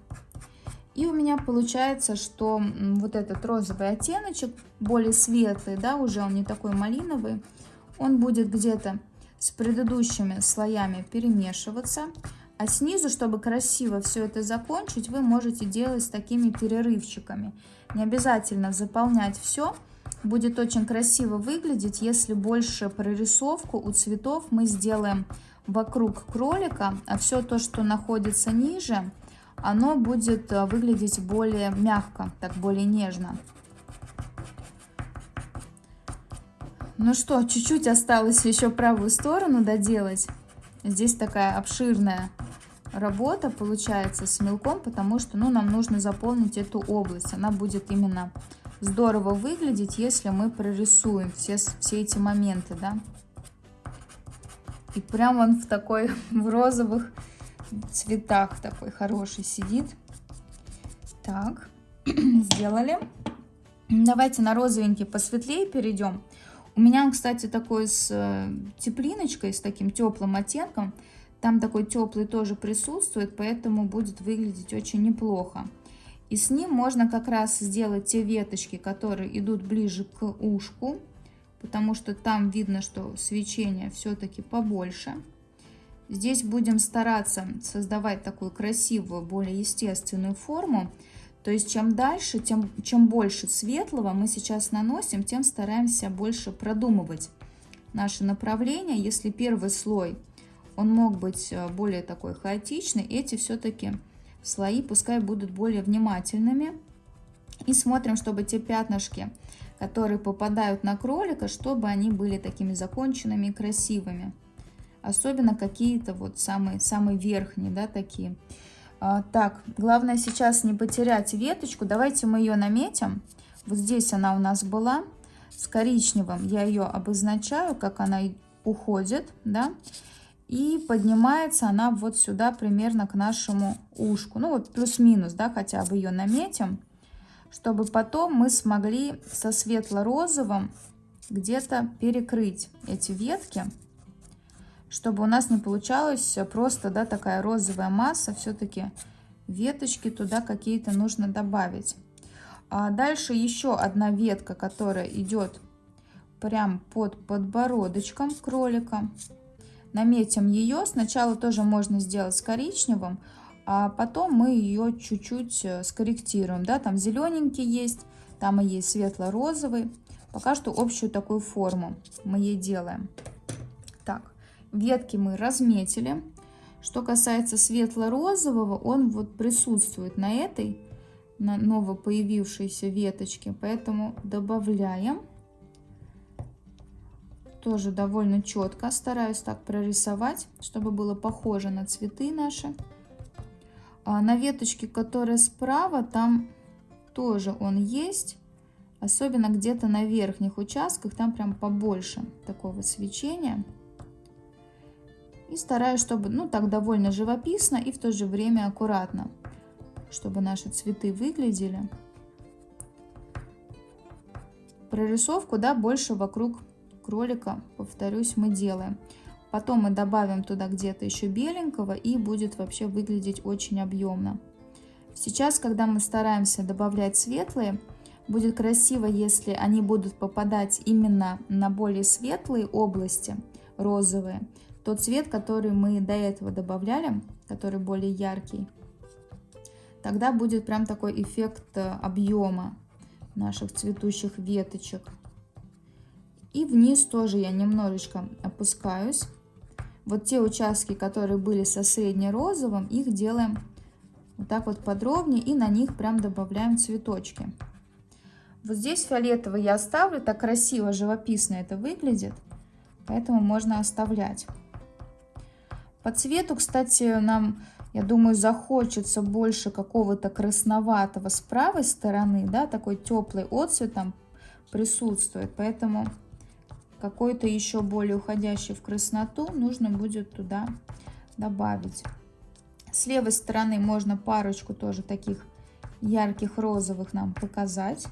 S1: И у меня получается, что вот этот розовый оттеночек, более светлый, да, уже он не такой малиновый, он будет где-то с предыдущими слоями перемешиваться. А снизу, чтобы красиво все это закончить, вы можете делать с такими перерывчиками. Не обязательно заполнять все. Будет очень красиво выглядеть, если больше прорисовку у цветов мы сделаем вокруг кролика, а все то, что находится ниже, оно будет э, выглядеть более мягко, так более нежно. Ну что, чуть-чуть осталось еще правую сторону доделать. Здесь такая обширная работа получается с мелком, потому что ну, нам нужно заполнить эту область. Она будет именно здорово выглядеть, если мы прорисуем все, все эти моменты, да. И прям он в такой, в розовых цветах такой хороший сидит. Так, сделали. Давайте на розовенький посветлее перейдем. У меня кстати, такой с э, теплиночкой, с таким теплым оттенком. Там такой теплый тоже присутствует, поэтому будет выглядеть очень неплохо. И с ним можно как раз сделать те веточки, которые идут ближе к ушку, потому что там видно, что свечение все-таки побольше. Здесь будем стараться создавать такую красивую, более естественную форму. То есть чем дальше, тем, чем больше светлого мы сейчас наносим, тем стараемся больше продумывать наше направление. Если первый слой он мог быть э, более такой хаотичный. Эти все-таки слои пускай будут более внимательными. И смотрим, чтобы те пятнышки, которые попадают на кролика, чтобы они были такими законченными и красивыми. Особенно какие-то вот самые, самые верхние, да, такие. А, так, главное сейчас не потерять веточку. Давайте мы ее наметим. Вот здесь она у нас была с коричневым. Я ее обозначаю, как она уходит, да и поднимается она вот сюда примерно к нашему ушку. Ну вот плюс-минус, да, хотя бы ее наметим, чтобы потом мы смогли со светло-розовым где-то перекрыть эти ветки, чтобы у нас не получалось просто, да, такая розовая масса, все-таки веточки туда какие-то нужно добавить. А дальше еще одна ветка, которая идет прям под подбородочком кролика наметим ее. Сначала тоже можно сделать с коричневым, а потом мы ее чуть-чуть э, скорректируем. Да? Там зелененький есть, там и есть светло-розовый. Пока что общую такую форму мы ей делаем. Так, ветки мы разметили. Что касается светло-розового, он вот присутствует на этой, на новопоявившейся веточке, поэтому добавляем тоже довольно четко стараюсь так прорисовать, чтобы было похоже на цветы наши. А на веточке, которая справа, там тоже он есть. Особенно где-то на верхних участках, там прям побольше такого свечения. И стараюсь, чтобы, ну, так довольно живописно и в то же время аккуратно, чтобы наши цветы выглядели. Прорисовку, да, больше вокруг кролика, повторюсь, мы делаем. Потом мы добавим туда где-то еще беленького и будет вообще выглядеть очень объемно. Сейчас, когда мы стараемся добавлять светлые, будет красиво, если они будут попадать именно на более светлые области, розовые. Тот цвет, который мы до этого добавляли, который более яркий, тогда будет прям такой эффект э, объема наших цветущих веточек. И вниз тоже я немножечко опускаюсь. Вот те участки, которые были со средне-розовым, их делаем вот так вот подробнее и на них прям добавляем цветочки. Вот здесь фиолетовый я оставлю, так красиво, живописно это выглядит, поэтому можно оставлять. По цвету, кстати, нам, я думаю, захочется больше какого-то красноватого с правой стороны, да, такой теплый отцвет там присутствует, поэтому какой-то еще более уходящий в красноту нужно будет туда добавить. С левой стороны можно парочку тоже таких ярких розовых нам показать.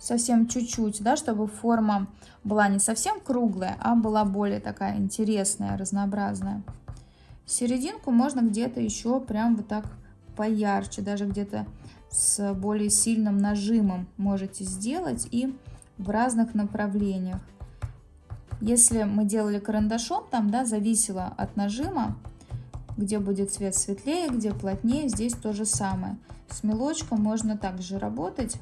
S1: Совсем чуть-чуть, да, чтобы форма была не совсем круглая, а была более такая интересная, разнообразная. Серединку можно где-то еще прям вот так поярче, даже где-то с более сильным нажимом можете сделать и в разных направлениях. Если мы делали карандашом, там, да, зависело от нажима, где будет цвет светлее, где плотнее, здесь то же самое. С мелочком можно также работать.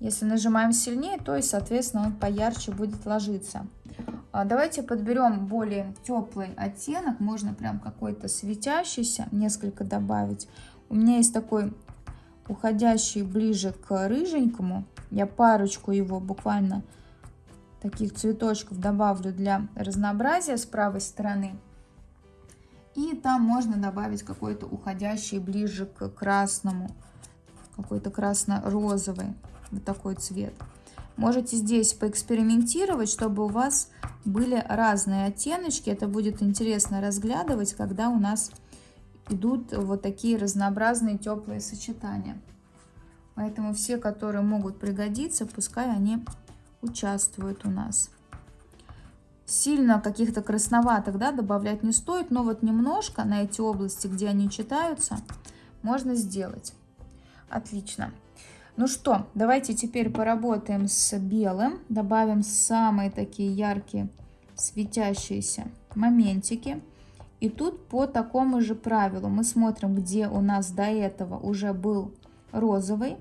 S1: Если нажимаем сильнее, то и, соответственно, он поярче будет ложиться. А давайте подберем более теплый оттенок. Можно прям какой-то светящийся, несколько добавить. У меня есть такой уходящий ближе к рыженькому. Я парочку его буквально таких цветочков добавлю для разнообразия с правой стороны. И там можно добавить какой-то уходящий ближе к красному, какой-то красно-розовый, вот такой цвет. Можете здесь поэкспериментировать, чтобы у вас были разные оттеночки. Это будет интересно разглядывать, когда у нас идут вот такие разнообразные теплые сочетания. Поэтому все, которые могут пригодиться, пускай они участвуют у нас. Сильно каких-то красноватых да, добавлять не стоит, но вот немножко на эти области, где они читаются, можно сделать. Отлично. Ну что, давайте теперь поработаем с белым. Добавим самые такие яркие светящиеся моментики. И тут по такому же правилу мы смотрим, где у нас до этого уже был розовый.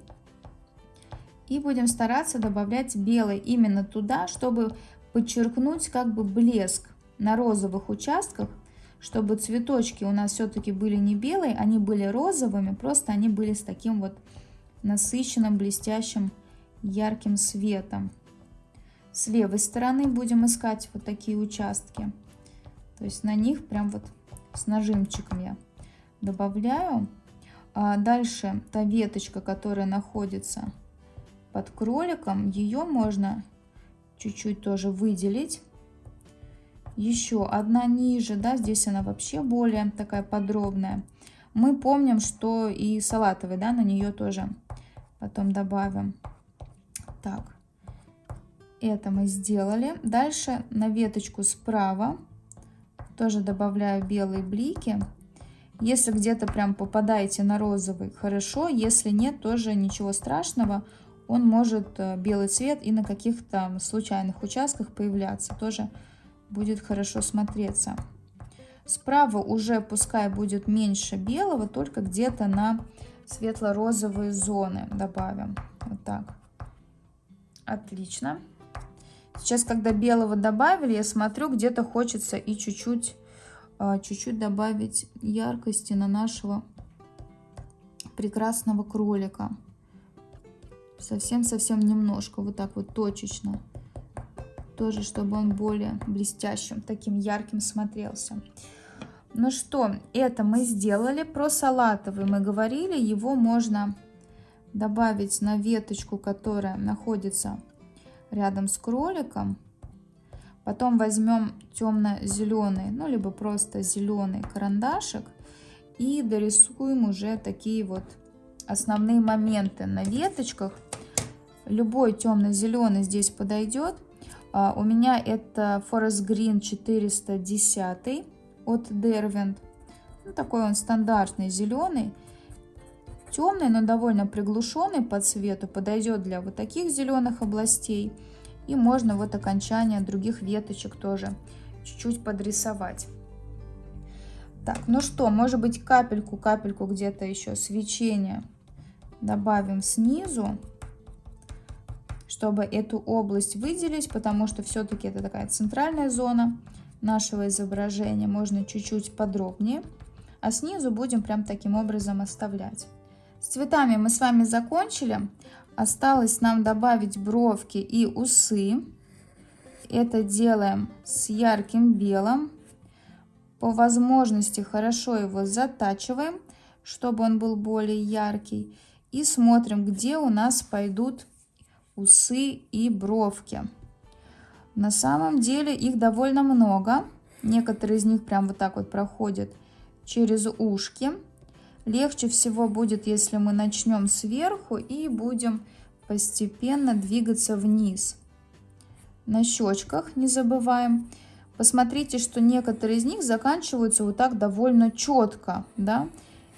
S1: И будем стараться добавлять белый именно туда, чтобы подчеркнуть как бы блеск на розовых участках, чтобы цветочки у нас все-таки были не белые, они были розовыми, просто они были с таким вот насыщенным, блестящим, ярким светом. С левой стороны будем искать вот такие участки. То есть на них прям вот с нажимчиком я добавляю. А дальше та веточка, которая находится под кроликом, ее можно чуть-чуть тоже выделить. Еще одна ниже, да, здесь она вообще более такая подробная. Мы помним, что и салатовый, да, на нее тоже потом добавим. Так, это мы сделали. Дальше на веточку справа тоже добавляю белые блики. Если где-то прям попадаете на розовый, хорошо. Если нет, тоже ничего страшного. Он может, э, белый цвет, и на каких-то случайных участках появляться. Тоже будет хорошо смотреться. Справа уже пускай будет меньше белого, только где-то на светло-розовые зоны добавим. Вот так. Отлично. Сейчас, когда белого добавили, я смотрю, где-то хочется и чуть-чуть а, чуть-чуть добавить яркости на нашего прекрасного кролика. Совсем-совсем немножко, вот так вот точечно. Тоже, чтобы он более блестящим, таким ярким смотрелся. Ну что, это мы сделали. Про салатовый мы говорили. Его можно добавить на веточку, которая находится рядом с кроликом. Потом возьмем темно-зеленый, ну, либо просто зеленый карандашик и дорисуем уже такие вот основные моменты на веточках. Любой темно-зеленый здесь подойдет. А, у меня это Forest Green 410 от Derwent. Ну, такой он стандартный зеленый. Темный, но довольно приглушенный по цвету. Подойдет для вот таких зеленых областей. И можно вот окончание других веточек тоже чуть-чуть подрисовать. Так, ну что, может быть капельку-капельку где-то еще свечения добавим снизу, чтобы эту область выделить, потому что все-таки это такая центральная зона нашего изображения. Можно чуть-чуть подробнее, а снизу будем прям таким образом оставлять. С цветами мы с вами закончили. Осталось нам добавить бровки и усы. Это делаем с ярким белым. По возможности хорошо его затачиваем, чтобы он был более яркий. И смотрим, где у нас пойдут усы и бровки. На самом деле их довольно много. Некоторые из них прям вот так вот проходят через ушки. Легче всего будет, если мы начнем сверху и будем постепенно двигаться вниз. На щечках не забываем. Посмотрите, что некоторые из них заканчиваются вот так довольно четко, да.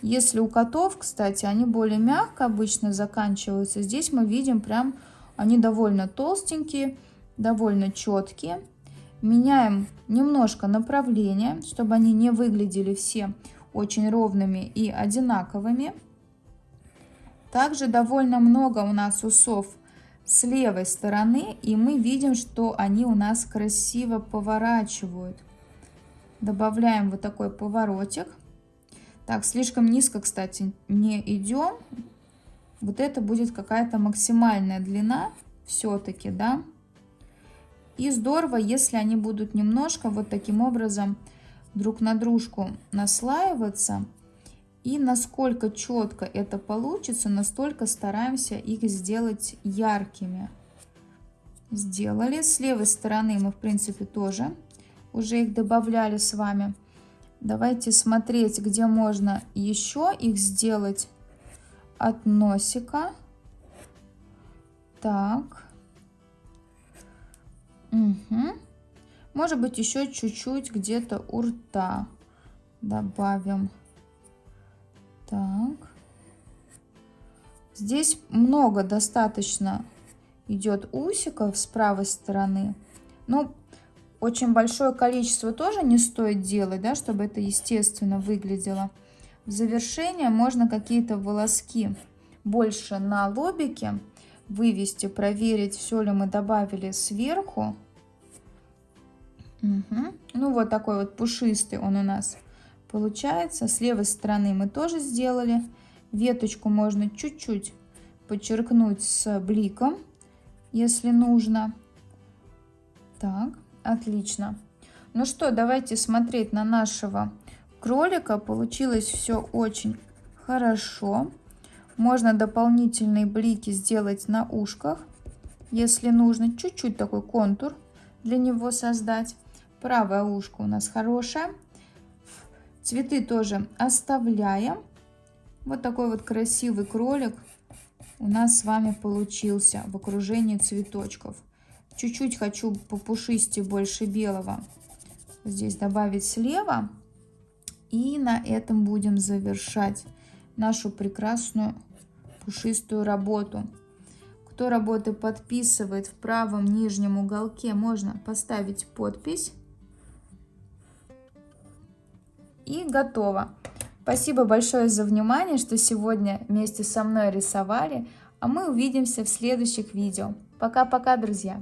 S1: Если у котов, кстати, они более мягко обычно заканчиваются, здесь мы видим прям, они довольно толстенькие, довольно четкие. Меняем немножко направление, чтобы они не выглядели все очень ровными и одинаковыми. Также довольно много у нас усов с левой стороны, и мы видим, что они у нас красиво поворачивают. Добавляем вот такой поворотик. Так, слишком низко, кстати, не идем. Вот это будет какая-то максимальная длина все-таки, да. И здорово, если они будут немножко вот таким образом друг на дружку наслаиваться. И насколько четко это получится, настолько стараемся их сделать яркими. Сделали. С левой стороны мы, в принципе, тоже уже их добавляли с вами. Давайте смотреть, где можно еще их сделать от носика. Так. Угу. Может быть, еще чуть-чуть где-то у рта добавим. Так. Здесь много достаточно идет усиков с правой стороны. Но очень большое количество тоже не стоит делать, да, чтобы это естественно выглядело. В завершение можно какие-то волоски больше на лобике вывести, проверить, все ли мы добавили сверху. Угу. Ну вот такой вот пушистый он у нас получается. С левой стороны мы тоже сделали. Веточку можно чуть-чуть подчеркнуть с бликом, если нужно. Так, отлично. Ну что, давайте смотреть на нашего кролика. Получилось все очень хорошо. Можно дополнительные блики сделать на ушках, если нужно. Чуть-чуть такой контур для него создать. Правое ушко у нас хорошее. Цветы тоже оставляем. Вот такой вот красивый кролик у нас с вами получился в окружении цветочков. Чуть-чуть хочу по пушисти больше белого здесь добавить слева. И на этом будем завершать нашу прекрасную пушистую работу. Кто работы подписывает в правом нижнем уголке, можно поставить подпись. И готово. Спасибо большое за внимание, что сегодня вместе со мной рисовали. А мы увидимся в следующих видео. Пока-пока, друзья!